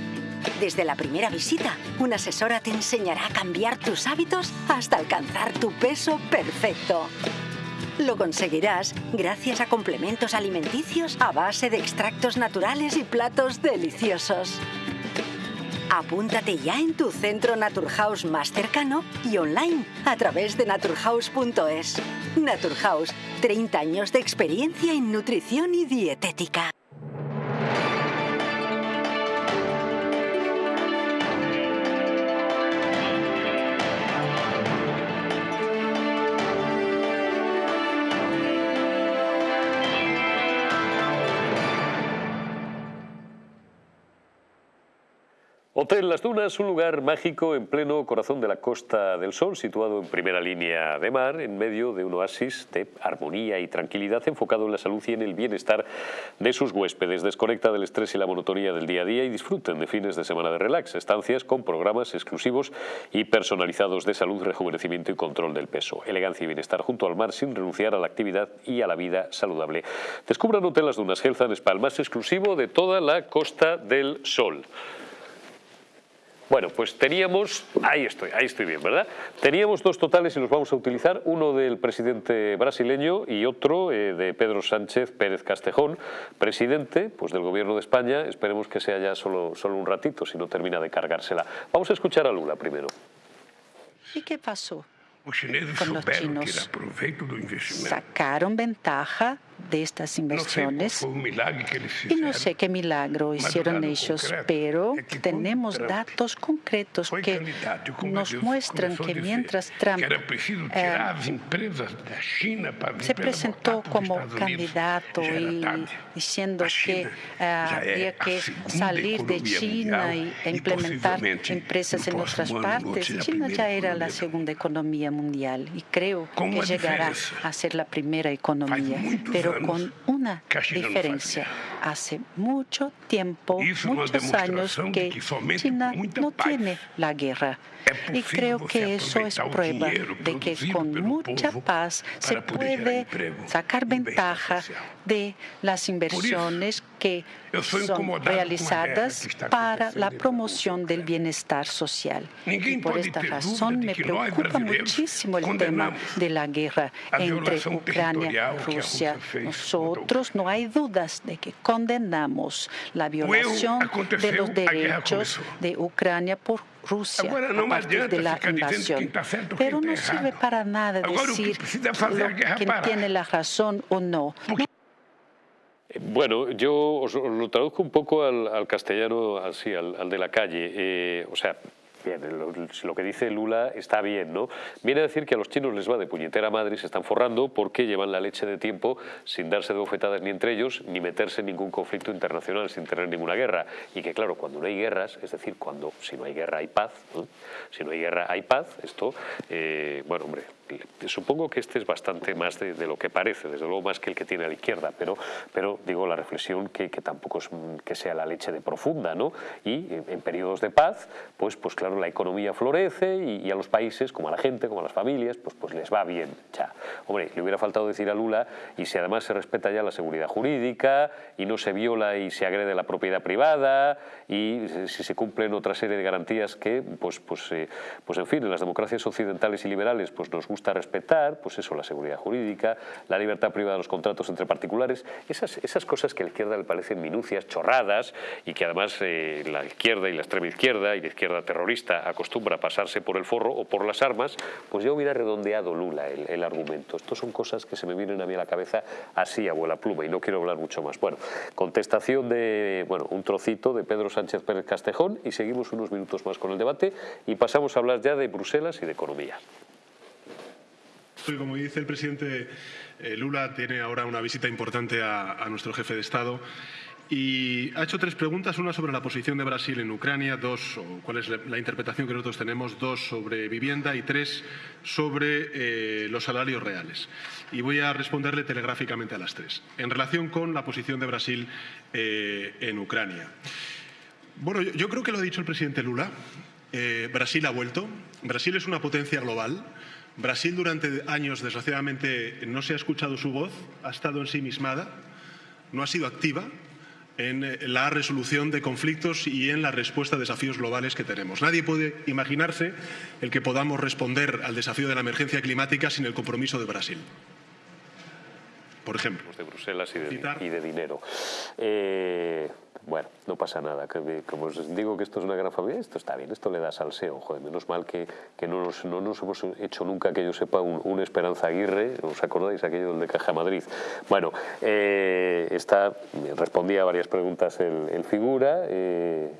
Desde la primera visita, una asesora te enseñará a cambiar tus hábitos hasta alcanzar tu peso perfecto. Lo conseguirás gracias a complementos alimenticios a base de extractos naturales y platos deliciosos. Apúntate ya en tu centro Naturhaus más cercano y online a través de naturhaus.es. Naturhaus, 30 años de experiencia en nutrición y dietética. Hotel Las Dunas, un lugar mágico en pleno corazón de la Costa del Sol, situado en primera línea de mar, en medio de un oasis de armonía y tranquilidad enfocado en la salud y en el bienestar de sus huéspedes. Desconecta del estrés y la monotonía del día a día y disfruten de fines de semana de relax, estancias con programas exclusivos y personalizados de salud, rejuvenecimiento y control del peso. Elegancia y bienestar junto al mar sin renunciar a la actividad y a la vida saludable. Descubran Hotel Las Dunas Health and Spa, el más exclusivo de toda la Costa del Sol. Bueno, pues teníamos, ahí estoy, ahí estoy bien, ¿verdad? Teníamos dos totales y los vamos a utilizar, uno del presidente brasileño y otro eh, de Pedro Sánchez Pérez Castejón, presidente pues, del gobierno de España, esperemos que sea ya solo, solo un ratito, si no termina de cargársela. Vamos a escuchar a Lula primero. ¿Y qué pasó? Os chineses Con los chinos. Sacaron ventaja de estas sé, inversiones. Y no sé qué milagro hicieron ellos, pero tenemos datos concretos que nos muestran que mientras Trump eh, se presentó como candidato y diciendo que eh, já é habría a que salir de China y, implementar empresas en otras partes. China ya era la segunda economía mundial y creo que llegará a ser la primera economía, pero con una diferencia. Hace mucho tiempo, muchos años que China no tiene la guerra. Y creo que eso es prueba de que con mucha paz se puede sacar ventaja de las inversiones que son realizadas para la promoción del bienestar social. Y por esta razón me preocupa muchísimo el tema de la guerra entre Ucrania y Rusia. Nosotros no hay dudas de que condenamos la violación de los derechos de Ucrania por Rusia a partir de la invasión. Pero no sirve para nada decir lo- quién tiene la razón o no. Bueno, yo os, lo traduzco un poco al, al castellano, así, al, de la calle. Eh, o sea, bien, lo, que dice Lula está bien, ¿no? Viene a decir que a los chinos les va de puñetera madre se están forrando porque llevan la leche de tiempo sin darse de bofetadas ni entre ellos, ni meterse en ningún conflicto internacional sin tener ninguna guerra. Y que, claro, cuando no hay guerras, es decir, cuando si no hay guerra hay paz, si no hay guerra hay paz, esto, eh, bueno, hombre, supongo que este es bastante más de, de, lo que parece, desde luego más que el que tiene a la izquierda, pero, pero digo la reflexión que, que tampoco es que sea la leche de profunda, ¿no? Y en, en periodos de paz, pues, pues claro, la economía florece y, y, a los países, como a la gente, como a las familias, pues, pues les va bien. Ya. Hombre, le hubiera faltado decir a Lula, y si además se respeta ya la seguridad jurídica y no se viola y se agrede la propiedad privada y si se cumplen otra serie de garantías que, pues, pues, eh, pues en fin, en las democracias occidentales y liberales pues nos gusta respetar, pues eso, la seguridad jurídica, la libertad privada de los contratos entre particulares, esas, esas cosas que a la izquierda le parecen minucias, chorradas, y que además eh, la izquierda y la extrema izquierda y la izquierda terrorista acostumbra a pasarse por el forro o por las armas, pues yo hubiera redondeado Lula el, el argumento. Estos son cosas que se me vienen a mí a la cabeza así, abuela pluma, y no quiero hablar mucho más. Bueno, contestación de, bueno, un trocito de Pedro Sánchez Pérez Castejón y seguimos unos minutos más con el debate y pasamos a hablar ya de Bruselas y de economía. Como dice el presidente eh, Lula, tiene ahora una visita importante a, nuestro jefe de Estado y ha hecho tres preguntas, una sobre la posición de Brasil en Ucrania, dos, cuál es la, interpretación que nosotros tenemos, dos sobre vivienda y tres sobre eh, los salarios reales. Y voy a responderle telegráficamente a las tres. En relación con la posición de Brasil eh, en Ucrania. Bueno, yo, creo que lo ha dicho el presidente Lula. Brasil ha vuelto. Brasil es una potencia global. Brasil durante años, desgraciadamente, no se ha escuchado su voz, ha estado ensimismada, no ha sido activa en la resolución de conflictos y en la respuesta a desafíos globales que tenemos. Nadie puede imaginarse el que podamos responder al desafío de la emergencia climática sin el compromiso de Brasil. Por ejemplo. De Bruselas y de, y de dinero. Eh, bueno, no pasa nada. Como os digo que esto es una gran familia, esto está bien, esto le da salseo. Joder, menos mal que, que no, nos, no, nos, hemos hecho nunca, que yo sepa, un, un, Esperanza Aguirre. ¿Os acordáis aquello del de Caja Madrid? Bueno, eh, esta respondía a varias preguntas el, el figura. Eh,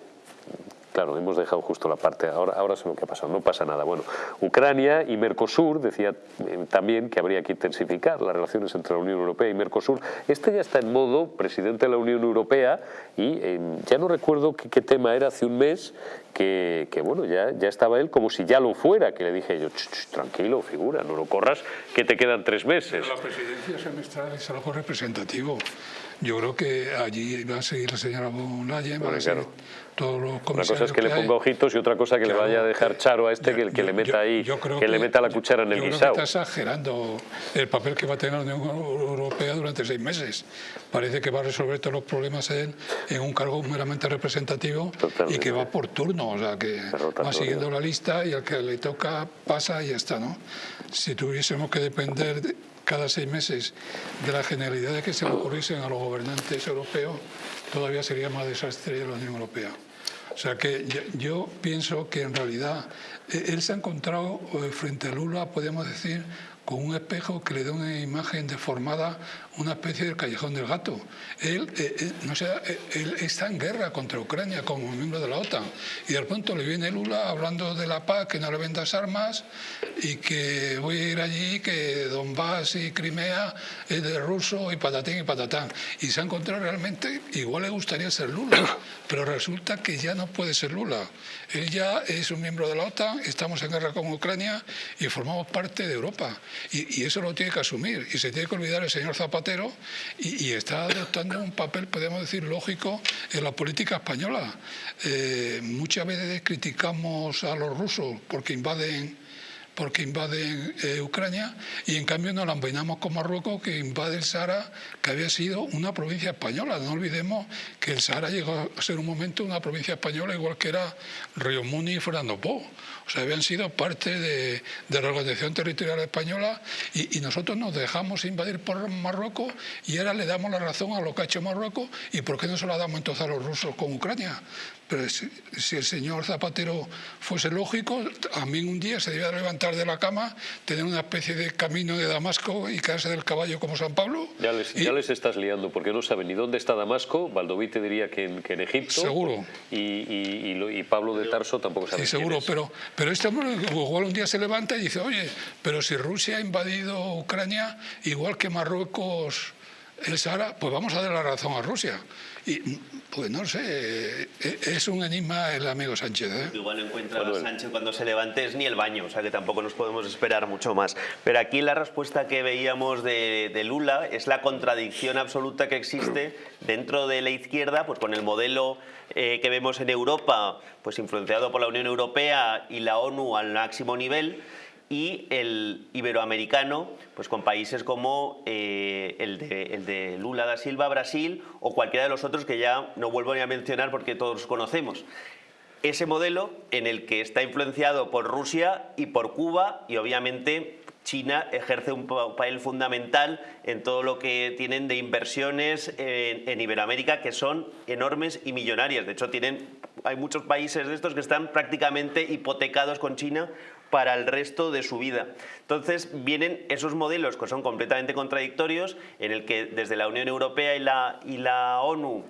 Claro, hemos dejado justo la parte, ahora, ahora sé lo que ha pasado, no pasa nada. Bueno, Ucrania y Mercosur, decía eh, también que habría que intensificar las relaciones entre la Unión Europea y Mercosur. Este ya está en modo presidente de la Unión Europea y ya no recuerdo qué, tema era hace un mes que, bueno, ya, ya estaba él como si ya lo fuera, que le dije yo, tranquilo, figura, no lo corras, que te quedan tres meses. Pero la presidencia semestral es algo representativo. Yo creo que allí va a seguir la señora Leyen, bueno, claro. todos los Una cosa es que, que le ponga ojitos y otra cosa que Claro, le vaya a dejar que- charo a este, que, que yo- le meta ahí, yo creo que, le meta la cuchara en el yo creo guisado. que está exagerando el papel que va a tener la Unión Europea durante seis meses. Parece que va a resolver todos los problemas en, en un cargo meramente representativo Totalmente. y que va por turno, o sea que va siguiendo la lista y al que le toca pasa y ya está, ¿no? Si tuviésemos que depender de- cada seis meses de las generalidades que se le ocurriesen a los gobernantes europeos, todavía sería más desastre la Unión Europea. O sea que yo, pienso que en realidad eh, él se ha encontrado eh, frente a Lula, podemos decir, con un espejo que le da una imagen deformada, una especie del callejón del gato. Él, eh, eh, no sé, eh, él está en guerra contra Ucrania como miembro de la OTAN y de pronto le viene Lula hablando de la paz, que no le vendas armas y que voy a ir allí, que Donbass y Crimea es de ruso y patatín y patatán. Y se ha encontrado realmente, igual le gustaría ser Lula, pero resulta que ya no puede ser Lula. Él ya es un miembro de la OTAN, estamos en guerra con Ucrania y formamos parte de Europa. Y, eso lo tiene que asumir. Y se tiene que olvidar el señor Zapatero y, está adoptando un papel, podemos decir, lógico en la política española. Eh, muchas veces criticamos a los rusos porque invaden porque invaden eh, Ucrania y en cambio nos la con Marruecos que invade el Sahara, que había sido una provincia española. No olvidemos que el Sahara llegó a ser un momento una provincia española igual que era Río Muni y Fernando Po. O sea, habían sido parte de, la organización territorial española y, nosotros nos dejamos invadir por Marruecos y ahora le damos la razón a lo que ha hecho Marruecos y ¿por qué no se la damos entonces a los rusos con Ucrania? Pero si, el señor Zapatero fuese lógico, a mí un día se debía levantar de la cama, tener una especie de camino de Damasco y caerse del caballo como San Pablo. Ya les, ya les estás liando, porque no saben ni dónde está Damasco, Valdoví te diría que en, que en Egipto. Seguro. Y, y, Pablo de Tarso tampoco sabe. Sí, seguro, pero, pero este hombre igual un día se levanta y dice, oye, pero si Rusia ha invadido Ucrania, igual que Marruecos el Sahara, pues vamos a dar la razón a Rusia. Y pues no sé, e, es un enigma el amigo Sánchez. ¿eh? Igual encuentra a Sánchez cuando se levante es ni el baño, o sea que tampoco nos podemos esperar mucho más. Pero aquí la respuesta que veíamos de, Lula es la contradicción absoluta que existe dentro de la izquierda, pues con el modelo eh, que vemos en Europa, pues influenciado por la Unión Europea y la ONU al máximo nivel, y el iberoamericano, pues con países como eh, el, de, Lula da Silva, Brasil, o cualquiera de los otros que ya no vuelvo ni a mencionar porque todos conocemos. Ese modelo en el que está influenciado por Rusia y por Cuba y obviamente China ejerce un papel fundamental en todo lo que tienen de inversiones en, en, Iberoamérica que son enormes y millonarias. De hecho, tienen, hay muchos países de estos que están prácticamente hipotecados con China para el resto de su vida. Entonces vienen esos modelos que son completamente contradictorios, en el que desde la Unión Europea y la, ONU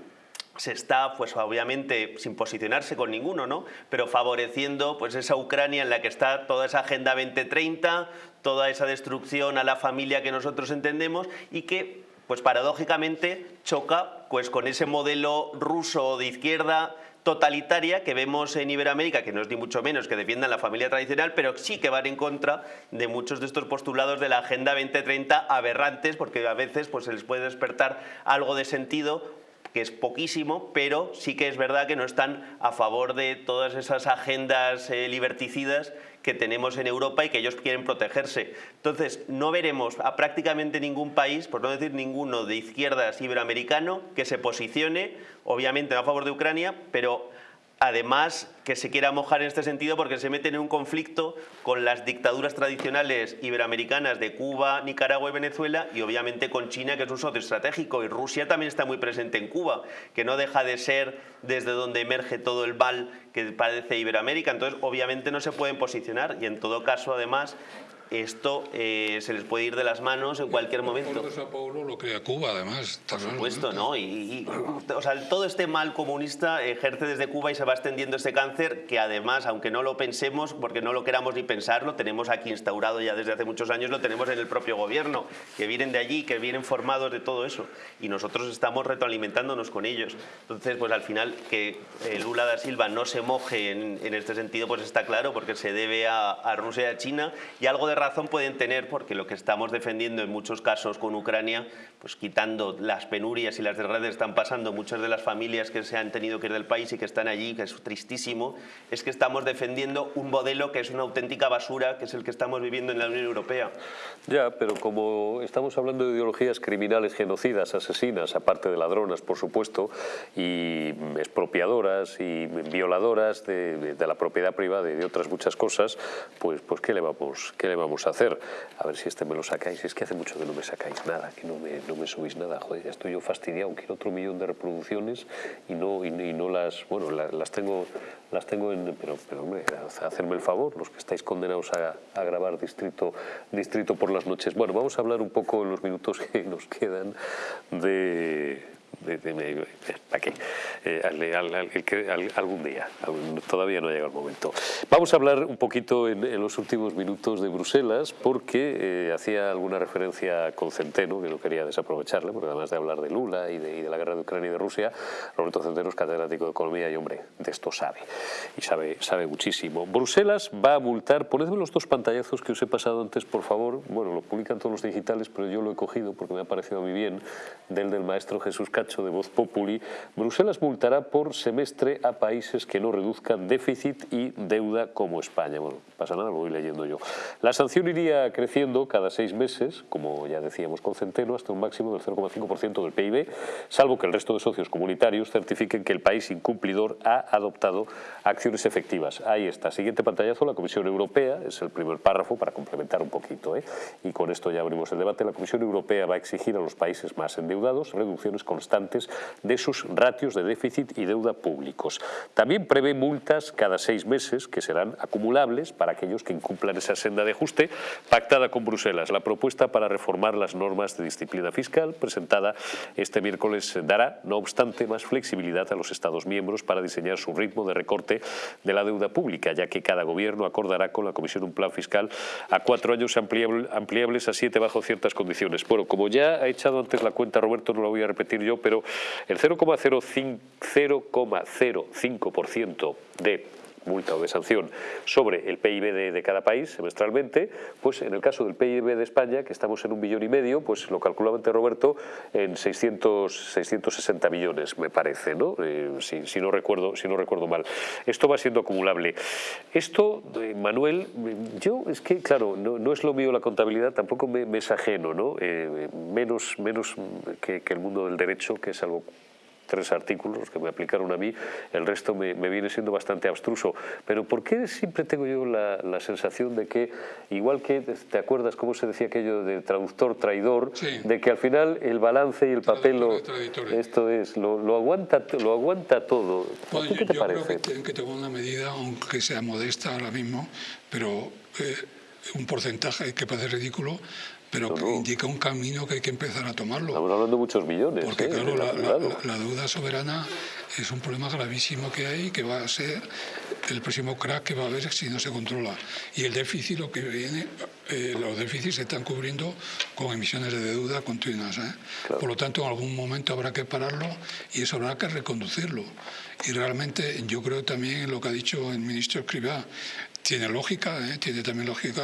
se está, pues obviamente, sin posicionarse con ninguno, ¿no? Pero favoreciendo pues esa Ucrania en la que está toda esa Agenda 2030, toda esa destrucción a la familia que nosotros entendemos y que, pues paradójicamente, choca pues con ese modelo ruso de izquierda totalitaria que vemos en Iberoamérica, que no es ni mucho menos que defiendan la familia tradicional, pero sí que van en contra de muchos de estos postulados de la Agenda 2030 aberrantes, porque a veces pues, se les puede despertar algo de sentido que es poquísimo, pero sí que es verdad que no están a favor de todas esas agendas eh, liberticidas que tenemos en Europa y que ellos quieren protegerse. Entonces, no veremos a prácticamente ningún país, por no decir ninguno de izquierdas iberoamericano, que se posicione, obviamente a favor de Ucrania, pero además que se quiera mojar en este sentido porque se meten en un conflicto con las dictaduras tradicionales iberoamericanas de Cuba, Nicaragua y Venezuela y obviamente con China que es un socio estratégico. Y Rusia también está muy presente en Cuba, que no deja de ser desde donde emerge todo el mal que parece Iberoamérica, entonces obviamente no se pueden posicionar y en todo caso además esto eh, se les puede ir de las manos en cualquier momento. El Paulo lo crea Cuba, además. Por supuesto, ¿no? Y, o sea, todo este mal comunista ejerce desde Cuba y se va extendiendo este cáncer que además, aunque no lo pensemos, porque no lo queramos ni pensarlo, tenemos aquí instaurado ya desde hace muchos años, lo tenemos en el propio gobierno, que vienen de allí, que vienen formados de todo eso. Y nosotros estamos retroalimentándonos con ellos. Entonces, pues al final, que eh, Lula da Silva no se moje en, este sentido, pues está claro, porque se debe a, a Rusia y a China y algo de razón pueden tener porque lo que estamos defendiendo en muchos casos con Ucrania, pues quitando las penurias y las desgracias que están pasando muchas de las familias que se han tenido que ir del país y que están allí, que es tristísimo, es que estamos defendiendo un modelo que es una auténtica basura, que es el que estamos viviendo en la Unión Europea. Ya, pero como estamos hablando de ideologías criminales, genocidas, asesinas, aparte de ladronas, por supuesto, y expropiadoras y violadoras de, la propiedad privada y de otras muchas cosas, pues, pues ¿qué le vamos, qué le vamos vamos a hacer. A ver si este me lo sacáis. Es que hace mucho que no me sacáis nada, que no me, no me subís nada. Joder, estoy yo fastidiado. Quiero otro millón de reproducciones y no, y, no las... Bueno, las, tengo las tengo en... Pero hombre, hacerme el favor, los que estáis condenados a, a grabar distrito, distrito por las noches. Bueno, vamos a hablar un poco en los minutos que nos quedan de ¿Para qué? Eh, algún día, todavía no ha llegado el momento. Vamos a hablar un poquito en, los últimos minutos de Bruselas porque eh, hacía alguna referencia con Centeno, que no quería desaprovecharle, porque además de hablar de Lula y de, la guerra de Ucrania y de Rusia, Roberto Centeno es catedrático de Economía y, hombre, de esto sabe, y sabe, sabe muchísimo. Bruselas va a multar, ponedme los dos pantallazos que os he pasado antes, por favor, bueno, lo publican todos los digitales, pero yo lo he cogido porque me ha parecido mí bien, del del maestro Jesús Cacho, de Voz Populi, Bruselas multará por semestre a países que no reduzcan déficit y deuda como España. Bueno, pasa nada, lo voy leyendo yo. La sanción iría creciendo cada seis meses, como ya decíamos con Centeno, hasta un máximo del 0,5% del PIB, salvo que el resto de socios comunitarios certifiquen que el país incumplidor ha adoptado acciones efectivas. Ahí está. Siguiente pantallazo, la Comisión Europea, es el primer párrafo para complementar un poquito, ¿eh? y con esto ya abrimos el debate. La Comisión Europea va a exigir a los países más endeudados reducciones constantes de sus ratios de déficit y deuda públicos. También prevé multas cada seis meses que serán acumulables para aquellos que incumplan esa senda de ajuste pactada con Bruselas. La propuesta para reformar las normas de disciplina fiscal presentada este miércoles dará, no obstante, más flexibilidad a los Estados miembros para diseñar su ritmo de recorte de la deuda pública, ya que cada gobierno acordará con la Comisión un plan fiscal a cuatro años ampliables a siete bajo ciertas condiciones. Bueno, como ya ha echado antes la cuenta Roberto, no la voy a repetir yo, pero el 0,05% de multa o de sanción sobre el PIB de, cada país semestralmente, pues en el caso del PIB de España, que estamos en un billón y medio, pues lo calculaba ante Roberto en 600, 660 millones, me parece, ¿no? Eh, si, no recuerdo, si no recuerdo mal. Esto va siendo acumulable. Esto, eh, Manuel, yo es que, claro, no, es lo mío la contabilidad, tampoco me, es ajeno, ¿no? Eh, menos menos que el mundo del derecho, que es algo tres artículos que me aplicaron a mí, el resto me, viene siendo bastante abstruso. Pero ¿por qué siempre tengo yo la, sensación de que, igual que te acuerdas cómo se decía aquello de traductor traidor, de que al final el balance y el papel, lo, esto es, lo, aguanta, lo aguanta todo? ¿Qué te yo parece? Creo que, tengo una medida, aunque sea modesta ahora mismo, pero eh, un porcentaje que parece ridículo, pero que indica un camino que hay que empezar a tomarlo. Estamos hablando de muchos millones. Porque ¿eh? claro, la, deuda soberana es un problema gravísimo que hay, que va a ser el próximo crack que va a haber si no se controla. Y el déficit, lo que viene, eh, los déficits se están cubriendo con emisiones de deuda continuas. ¿eh? Por lo tanto, en algún momento habrá que pararlo y eso habrá que reconducirlo. Y realmente yo creo también lo que ha dicho el ministro Escribá, tiene lógica, tiene también lógica,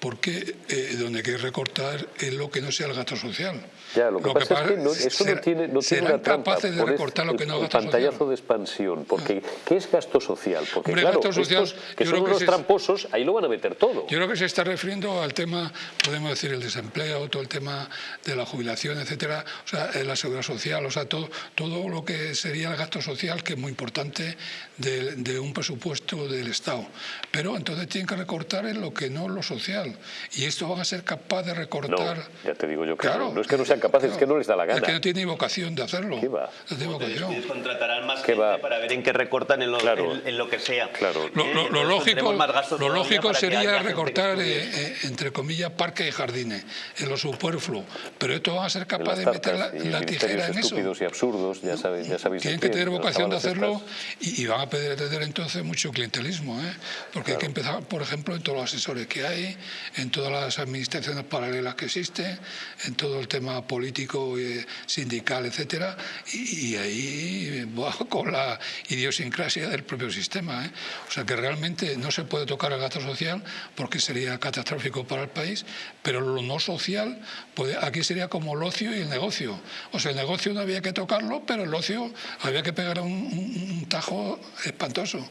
porque eh, donde hay que recortar es lo que no sea el gasto social. Ya, lo que, pasa, es que no, eso no tiene, no tiene una trampa. de recortar lo que no es gasto pantallazo de expansión, porque ¿qué es gasto social? Porque claro, gasto social, estos, que son unos tramposos, ahí lo van a meter todo. Yo creo que se está refiriendo al tema, podemos decir, el desempleo, todo el tema de la jubilación, etcétera, o sea, la seguridad social, o sea, todo, todo lo que sería el gasto social, que es muy importante de, de un presupuesto del Estado. Pero entonces tienen que recortar en lo que no lo social. Y esto van a ser capaces de recortar... No, ya te digo yo que no. no es que no sean capaces, es que no les da la gana. Es que no tienen vocación de hacerlo. ¿Qué va? No tiene vocación. contratarán más gente va? para ver en qué recortan en lo, en, lo que sea. Claro. Lo, lo, lógico, lo lógico sería recortar, eh, eh, entre comillas, parques y jardines, en lo superfluo. Pero esto van a ser capaces de meter la, tijera en eso. estúpidos y absurdos, ya sabéis. Ya sabéis Tienen que tener vocación de hacerlo y, van a tener entonces mucho clientelismo. ¿eh? Porque hay que empezar, por ejemplo, en todos los asesores que hay, en todas las administraciones paralelas que existen, en todo el tema político, y sindical, etcétera, y, ahí va con la idiosincrasia del propio sistema. ¿eh? O sea que realmente no se puede tocar el gasto social porque sería catastrófico para el país, pero lo no social, puede, aquí sería como el ocio y el negocio. O sea, el negocio no había que tocarlo, pero el ocio había que pegar un tajo espantoso.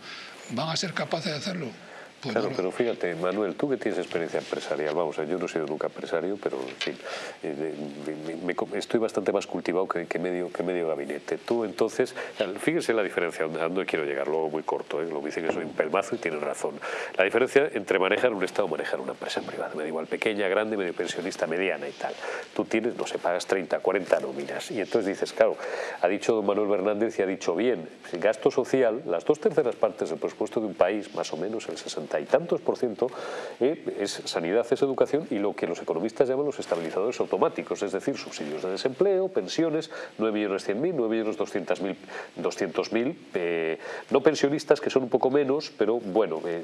¿Van a ser capaces de hacerlo? Pues claro, no pero fíjate, Manuel, tú que tienes experiencia empresarial, vamos, yo no he sido nunca empresario, pero en fin, eh, me- me- estoy bastante más cultivado que, que medio, que medio gabinete. Tú entonces, fíjense la diferencia, a dónde quiero llegar, luego muy corto, ¿eh? lo dice que soy un pelmazo y tienen razón. La diferencia entre manejar un Estado o manejar una empresa privada, me da igual, pequeña, grande, medio pensionista, mediana y tal. Tú tienes, no sé, pagas 30, 40 nóminas y entonces dices, claro, ha dicho don Manuel Fernández y ha dicho bien, gasto social, las dos terceras partes del presupuesto de un país, más o menos el 60 y tantos por ciento, eh, es sanidad, es educación y lo que los economistas llaman los estabilizadores automáticos, es decir, subsidios de desempleo, pensiones, 9 millones 100 mil, 9 millones 200 mil, 200 mil, eh, no pensionistas que son un poco menos, pero bueno, eh,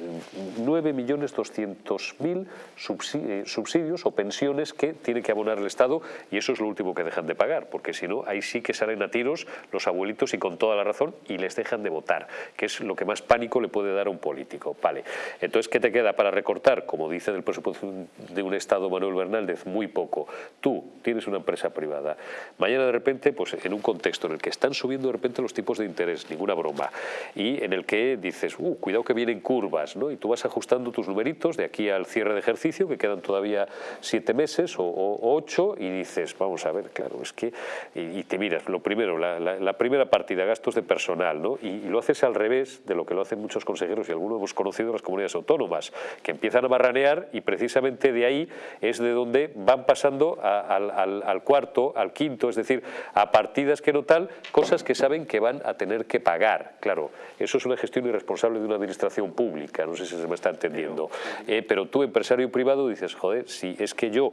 9 millones 200 mil subsidios o pensiones que tiene que abonar el Estado y eso es lo último que dejan de pagar, porque si no, ahí sí que salen a tiros los abuelitos y con toda la razón y les dejan de votar, que es lo que más pánico le puede dar a un político. Vale, entonces, ¿qué te queda para recortar? Como dice del presupuesto de un Estado Manuel Fernández, muy poco. Tú tienes una empresa privada. Mañana de repente, pues en un contexto en el que están subiendo de repente los tipos de interés, ninguna broma, y en el que dices, uh, cuidado que vienen curvas, ¿no? Y tú vas ajustando tus numeritos de aquí al cierre de ejercicio, que quedan todavía siete meses o, o- ocho, y dices, vamos a ver, claro, es que, y, te miras, lo primero, la, la- primera partida, gastos de personal, ¿no? Y lo haces al revés de lo que lo hacen muchos consejeros, y algunos hemos conocido en las comunidades autónomas, que empiezan a barranear y precisamente de ahí es de donde van pasando a- al, al- al cuarto, al quinto, es decir, a partidas que no tal, cosas que saben que van a tener que pagar. Claro, eso es una gestión irresponsable de una administración pública, no sé si se me está entendiendo. Eh, pero tú, empresario privado, dices, joder, si es que yo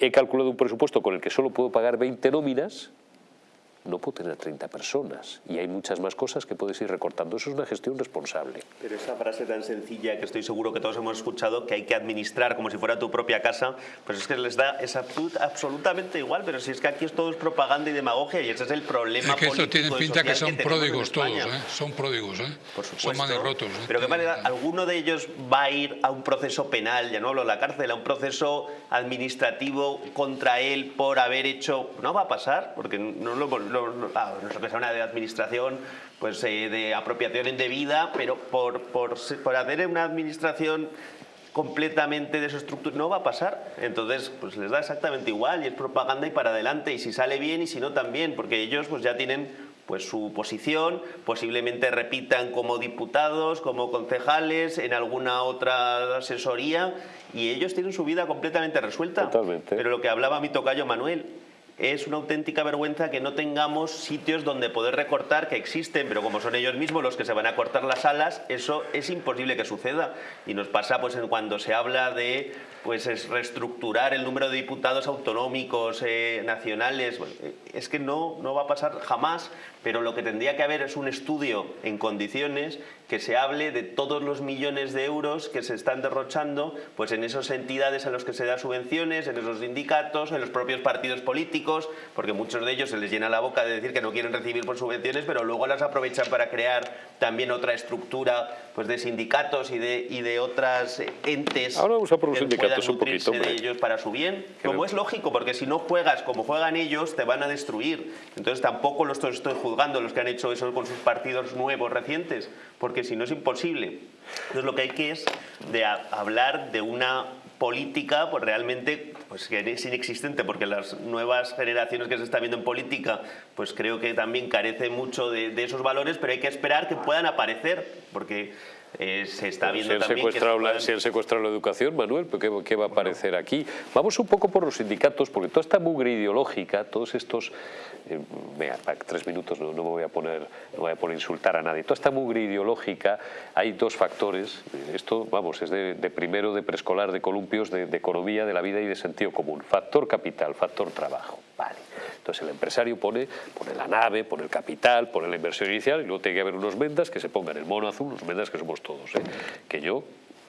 he calculado un presupuesto con el que solo puedo pagar 20 nóminas, no puedo tener 30 personas y hay muchas más cosas que puedes ir recortando. Eso es una gestión responsable. Pero esa frase tan sencilla que estoy seguro que todos hemos escuchado, que hay que administrar como si fuera tu propia casa, pues es que les da es absolut- absolutamente igual, pero si es que aquí es todo es propaganda y demagogia y ese es el problema Es que esto tiene pinta que son pródigos todos. ¿eh? Son pródigos, ¿eh? Por Son manirrotos. ¿eh? Pero qué manera, alguno de ellos va a ir a un proceso penal, ya no hablo de la cárcel, a un proceso administrativo contra él por haber hecho. No va a pasar, porque no lo, lo- lo- lo que sea una de administración pues eh, de apropiación indebida, pero por, por, por hacer una administración completamente desestructurada, no va a pasar. Entonces, pues les da exactamente igual y es propaganda y para adelante. Y si sale bien y si no también, porque ellos pues ya tienen pues su posición, posiblemente repitan como diputados, como concejales, en alguna otra asesoría y ellos tienen su vida completamente resuelta. Totalmente. Pero lo que hablaba mi tocayo Manuel, es una auténtica vergüenza que no tengamos sitios donde poder recortar que existen, pero como son ellos mismos los que se van a cortar las alas, eso es imposible que suceda. Y nos pasa pues en cuando se habla de pues es reestructurar el número de diputados autonómicos eh, nacionales, eh, es que no, no va a pasar jamás, pero lo que tendría que haber es un estudio en condiciones que se hable de todos los millones de euros que se están derrochando pues en esas entidades a los que se da subvenciones, en esos sindicatos, en los propios partidos políticos, porque muchos de ellos se les llena la boca de decir que no quieren recibir por subvenciones, pero luego las aprovechan para crear también otra estructura pues de sindicatos y de, y de otras eh, entes Ahora vamos a por los que sindicatos un poquito, de ellos para su bien, como es lógico, porque si no juegas como juegan ellos, te van a destruir. Entonces tampoco los estoy estoy juzgando los que han hecho eso con sus partidos nuevos, recientes, porque si no es imposible. Entonces lo que hay que es de hablar de una política pues realmente pues que es inexistente porque las nuevas generaciones que se están viendo en política pues creo que también carecen mucho de esos valores pero hay que esperar que puedan aparecer porque eh, se está si viendo han, también que se secuestrado la, si han secuestrado la educación, Manuel, ¿pero qué, qué va a aparecer aquí? Vamos un poco por los sindicatos, porque toda esta mugre ideológica, todos estos... eh, tres minutos no, no me voy a poner no voy a poner insultar a nadie. Toda esta mugre ideológica, hay dos factores. Esto, vamos, es de, de primero de preescolar, de columpios, de, de economía, de la vida y de sentido común. Factor capital, factor trabajo. Vale. Entonces el empresario pone, pone la nave, pone el capital, pone la inversión inicial y luego tiene que haber unos mendas que se pongan el mono azul, los mendas que somos todos. ¿eh? Que yo,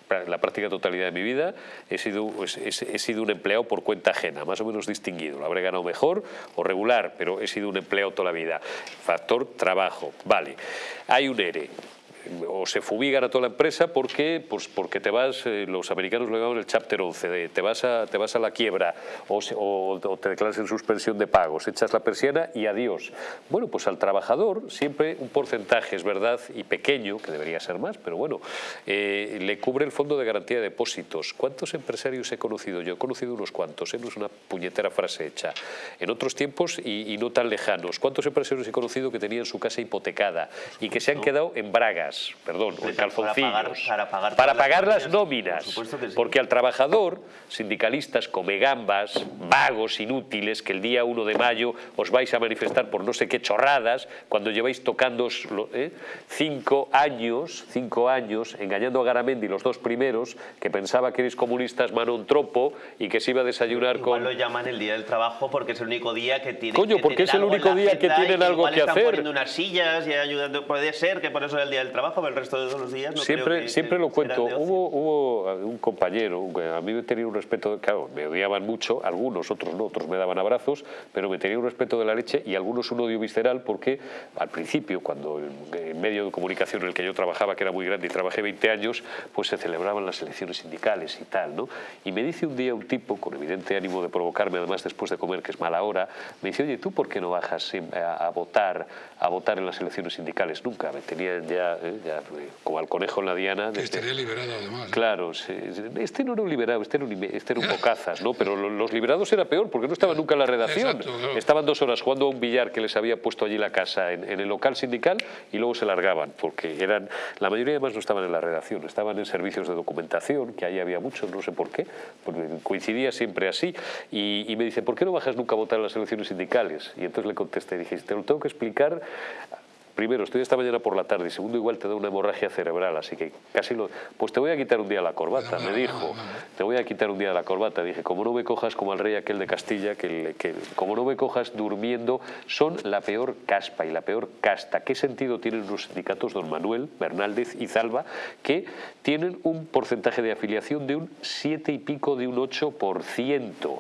la práctica totalidad de mi vida, he sido, pues, he, he sido un empleado por cuenta ajena, más o menos distinguido. Lo habré ganado mejor o regular, pero he sido un empleado toda la vida. Factor trabajo, vale. Hay un ERE. O se fumigan a toda la empresa porque, pues porque te vas, eh, los americanos lo llaman el Chapter 11, te, vas a, te vas a la quiebra o, o, te declaras en suspensión de pagos, echas la persiana y adiós. Bueno, pues al trabajador siempre un porcentaje, es verdad, y pequeño, que debería ser más, pero bueno, eh, le cubre el Fondo de Garantía de Depósitos. ¿Cuántos empresarios he conocido? Yo he conocido unos cuantos, ¿eh? no es una puñetera frase hecha. En otros tiempos y, y no tan lejanos, ¿cuántos empresarios he conocido que tenían su casa hipotecada y que se han quedado en bragas, perdón, o en calzoncillos, para pagar, para pagar las nóminas, porque al trabajador, sindicalistas come gambas, vagos, inútiles, que el día 1 de mayo os vais a manifestar por no sé qué chorradas, cuando lleváis tocando ¿eh? cinco años, cinco años, engañando a Garamendi los dos primeros, que pensaba que eres comunistas mano un tropo y que se iba a desayunar Igual con... lo llaman el día del trabajo porque es el único día que tienen Coño, que porque es el único día que tienen algo que están hacer. poniendo unas sillas y ayudando, puede ser que por eso es el día del trabajo, pero el resto de todos los días no creo siempre que- siempre lo cuento. Hubo, hubo un compañero, a mí me tenía un respeto, claro, me odiaban mucho, algunos, otros no, otros me daban abrazos, pero me tenía un respeto de la leche y algunos un odio visceral porque al principio, cuando el, medio de comunicación en el que yo trabajaba, que era muy grande y trabajé 20 años, pues se celebraban las elecciones sindicales y tal, ¿no? Y me dice un día un tipo, con evidente ánimo de provocarme, además después de comer, que es mala hora, me dice, oye, ¿tú por qué no bajas siempre a, a votar a votar en las elecciones sindicales? Nunca, me tenían ya, eh, ya, eh, como al conejo en la diana. Que estaría liberado además. ¿eh? Claro, este no era un liberado, este era un, este era un bocazas, ¿no? Pero lo- los liberados era peor porque no estaban nunca en la redacción. Exacto, claro. Estaban dos horas jugando a un billar que les había puesto allí la casa en, en el local sindical y luego se largaban porque eran, la mayoría además no estaban en la redacción, estaban en servicios de documentación, que ahí había muchos, no sé por qué, porque coincidía siempre así. Y, y me dice, ¿por qué no bajas nunca a votar en las elecciones sindicales? Y entonces le contesté, dije, te lo tengo que explicar Primero, estoy esta mañana por la tarde y segundo, igual te da una hemorragia cerebral, así que casi lo... Pues te voy a quitar un día la corbata, me dijo. Te voy a quitar un día la corbata. Dije, como no me cojas como al rey aquel de Castilla, que como no me cojas durmiendo, son la peor caspa y la peor casta. ¿Qué sentido tienen los sindicatos, don Manuel, Bernaldez y Zalba, que tienen un porcentaje de afiliación de un 7 y pico, de un 8%?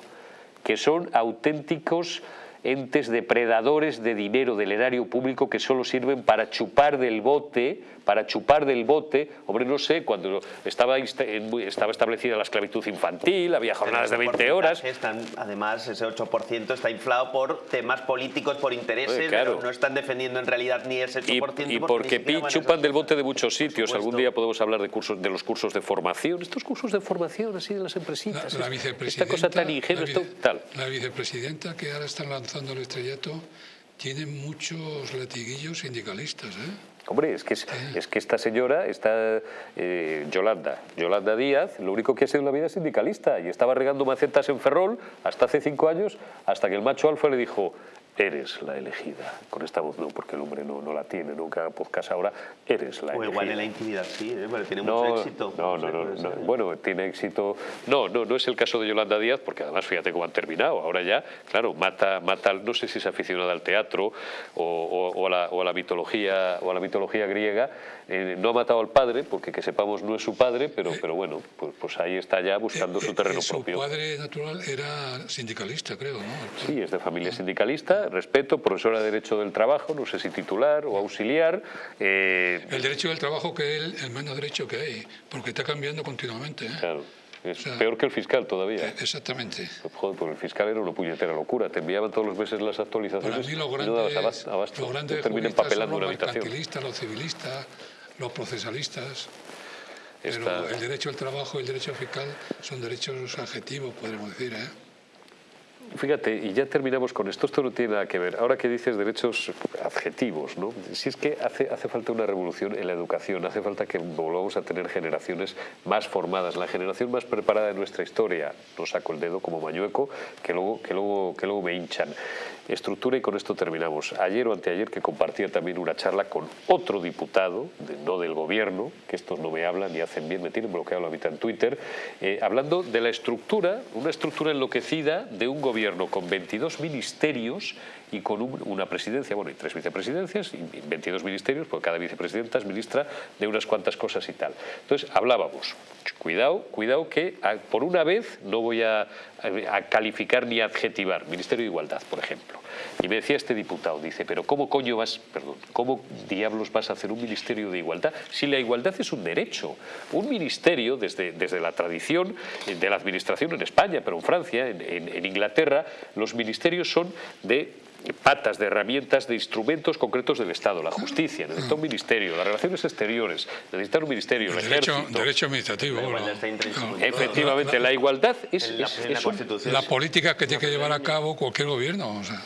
que son auténticos entes depredadores de dinero del erario público que solo sirven para chupar del bote, para chupar del bote, hombre, no sé, cuando estaba, estaba establecida la esclavitud infantil, había jornadas de 20 horas, Están, además, ese 8% está inflado por temas políticos, por intereses, Eh, claro. pero no están defendiendo en realidad ni ese 8%. y, y porque pi- chupan del bote de muchos sitios. Algún día podemos hablar de cursos de los cursos de formación, estos cursos de formación así de las La, empresitas, la esta vicepresidenta, cosa tan ingenua, la, vice- tal. la vicepresidenta que ahora están lanzando el estrellato tiene muchos latiguillos sindicalistas. ¿eh? Hombre, es que, es, que esta señora, esta eh, Yolanda, Yolanda Díaz, lo único que ha sido en la vida es sindicalista y estaba regando macetas en Ferrol hasta hace cinco años, hasta que el macho alfa le dijo, eres la elegida. Con esta voz no, porque el hombre no, no la tiene, nunca haga podcast ahora, eres la O elegida. igual en la intimidad sí, ¿eh? pero tiene No, mucho éxito. no, no, no, no. Bueno, tiene éxito. No, no, no es el caso de Yolanda Díaz, porque además fíjate cómo han terminado. Ahora ya, claro, mata, mata, al- no sé si es aficionada al teatro o, o- o a, la, o a la mitología o a la mitología griega. Eh, no ha matado al padre, porque que sepamos no es su padre, pero, pero bueno, pues, pues ahí está ya buscando su Eh, terreno eh, su propio. padre natural era sindicalista, creo, ¿no? Sí, es de familia sindicalista, respeto, profesora de Derecho del Trabajo, no sé si titular o auxiliar. eh, El derecho del trabajo que es el menos derecho que hay, porque está cambiando continuamente. ¿eh? claro, es O sea, peor que el fiscal todavía. Eh, Exactamente. Joder, porque el fiscal era una puñetera locura. Te enviaban todos los meses las Para actualizaciones mí los y no grandes, abasto. abasto. los grandes son los mercantilistas, los civilistas, los procesalistas. Pero el derecho al trabajo y el derecho fiscal son derechos adjetivos, podríamos decir. ¿eh? Fíjate, y ya terminamos con esto. Esto no tiene nada que ver. Ahora que dices derechos adjetivos, ¿no? Si es que hace, hace falta una revolución en la educación, hace falta que volvamos a tener generaciones más formadas, la generación más preparada de nuestra historia. No saco el dedo como mañueco, que luego, que luego, que luego me hinchan. Estructura y con esto terminamos. Ayer o anteayer que compartía también una charla con otro diputado, no del gobierno, que estos no me hablan ni hacen bien, me tienen bloqueado la en Twitter, eh, hablando de la estructura, una estructura enloquecida de un gobierno con 22 ministerios y con un- una presidencia, bueno, y tres vicepresidencias, y 22 ministerios, porque cada vicepresidenta es ministra de unas cuantas cosas y tal. Entonces, hablábamos, cuidado, cuidado que por una vez no voy a, calificar ni a adjetivar, Ministerio de Igualdad, por ejemplo. Y me decía este diputado, dice, pero ¿cómo coño vas, perdón, cómo diablos vas a hacer un ministerio de igualdad si la igualdad es un derecho? Un ministerio, desde, desde la tradición de la administración en España, pero en Francia, en Inglaterra, los ministerios son de patas de herramientas, de instrumentos concretos del Estado, la justicia, necesita un ministerio, las relaciones exteriores, necesita un ministerio, el, derecho, ejército. Derecho administrativo. Efectivamente, la, igualdad es, la, la política que tiene que llevar a cabo cualquier gobierno. O sea.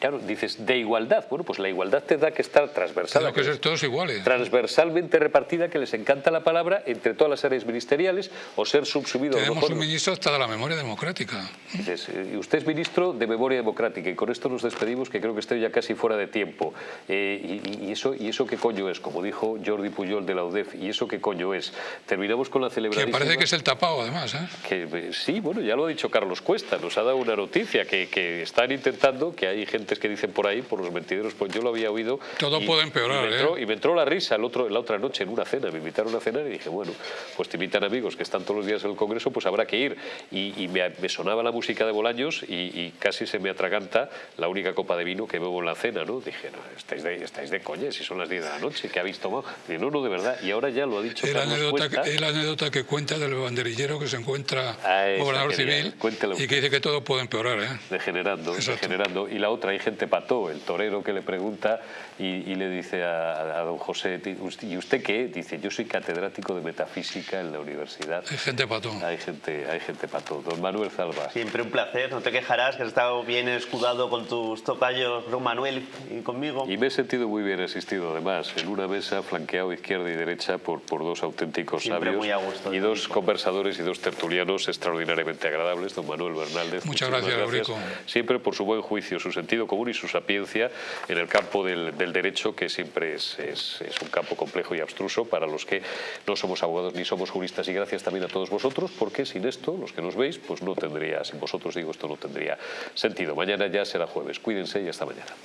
Claro, dices, de igualdad. Bueno, pues la igualdad te da que estar transversal. Tienen que ser todos iguales. Transversalmente repartida, que les encanta la palabra, entre todas las áreas ministeriales, o ser subsumido... Tenemos un ministro hasta de la memoria democrática. Dices, y usted es ministro de memoria democrática, y con esto nos despedimos, que creo que estoy ya casi fuera de tiempo. Eh, y, eso, ¿Y eso qué coño es? Como dijo Jordi Puyol de la UDEF, ¿y eso qué coño es? Terminamos con la celebración. Que parece que es el tapado, además. ¿eh? Que, eh, sí, bueno, ya lo ha dicho Carlos Cuesta, nos ha dado una noticia, que, que están intentando, que hay gente que dicen por ahí, por los mentideros, pues yo lo había oído. Todo puede empeorar, y me, entró, ¿eh? y me entró la risa el otro, la otra noche en una cena, me invitaron a cenar y dije, bueno, pues te invitan amigos que están todos los días en el Congreso, pues habrá que ir. Y, me, sonaba la música de Bolaños y, casi se me atraganta la única copa de vino que bebo en la cena, ¿no? Dije, no, estáis de, estáis de coña, si son las 10 de la noche, ¿qué habéis tomado? Dije, no, no, de verdad. Y ahora ya lo ha dicho el anécdota, que, anécdota que cuenta del banderillero que se encuentra ah, gobernador civil y que dice que todo puede empeorar, ¿eh? Degenerando, degenerando. Y la otra, gente pató, el torero que le pregunta y, le dice a, don José, ¿y usted qué? Dice, yo soy catedrático de metafísica en la universidad. Hay gente pato. Hay gente, hay gente pato. Don Manuel Zalba. Siempre un placer, no te quejarás, que has estado bien escudado con tus tocayos, don Manuel, y conmigo. Y me he sentido muy bien asistido, además, en una mesa flanqueado izquierda y derecha por, por dos auténticos sabios y dos conversadores y dos tertulianos extraordinariamente agradables, don Manuel Bernaldez. Muchas gracias, gracias. Siempre por su buen juicio, su sentido común y su sapiencia en el campo del, derecho, que siempre es, es, un campo complejo y abstruso para los que no somos abogados ni somos juristas. Y gracias también a todos vosotros, porque sin esto, los que nos veis, pues no tendría, sin vosotros digo, esto no tendría sentido. Mañana ya será jueves. Cuídense y hasta mañana.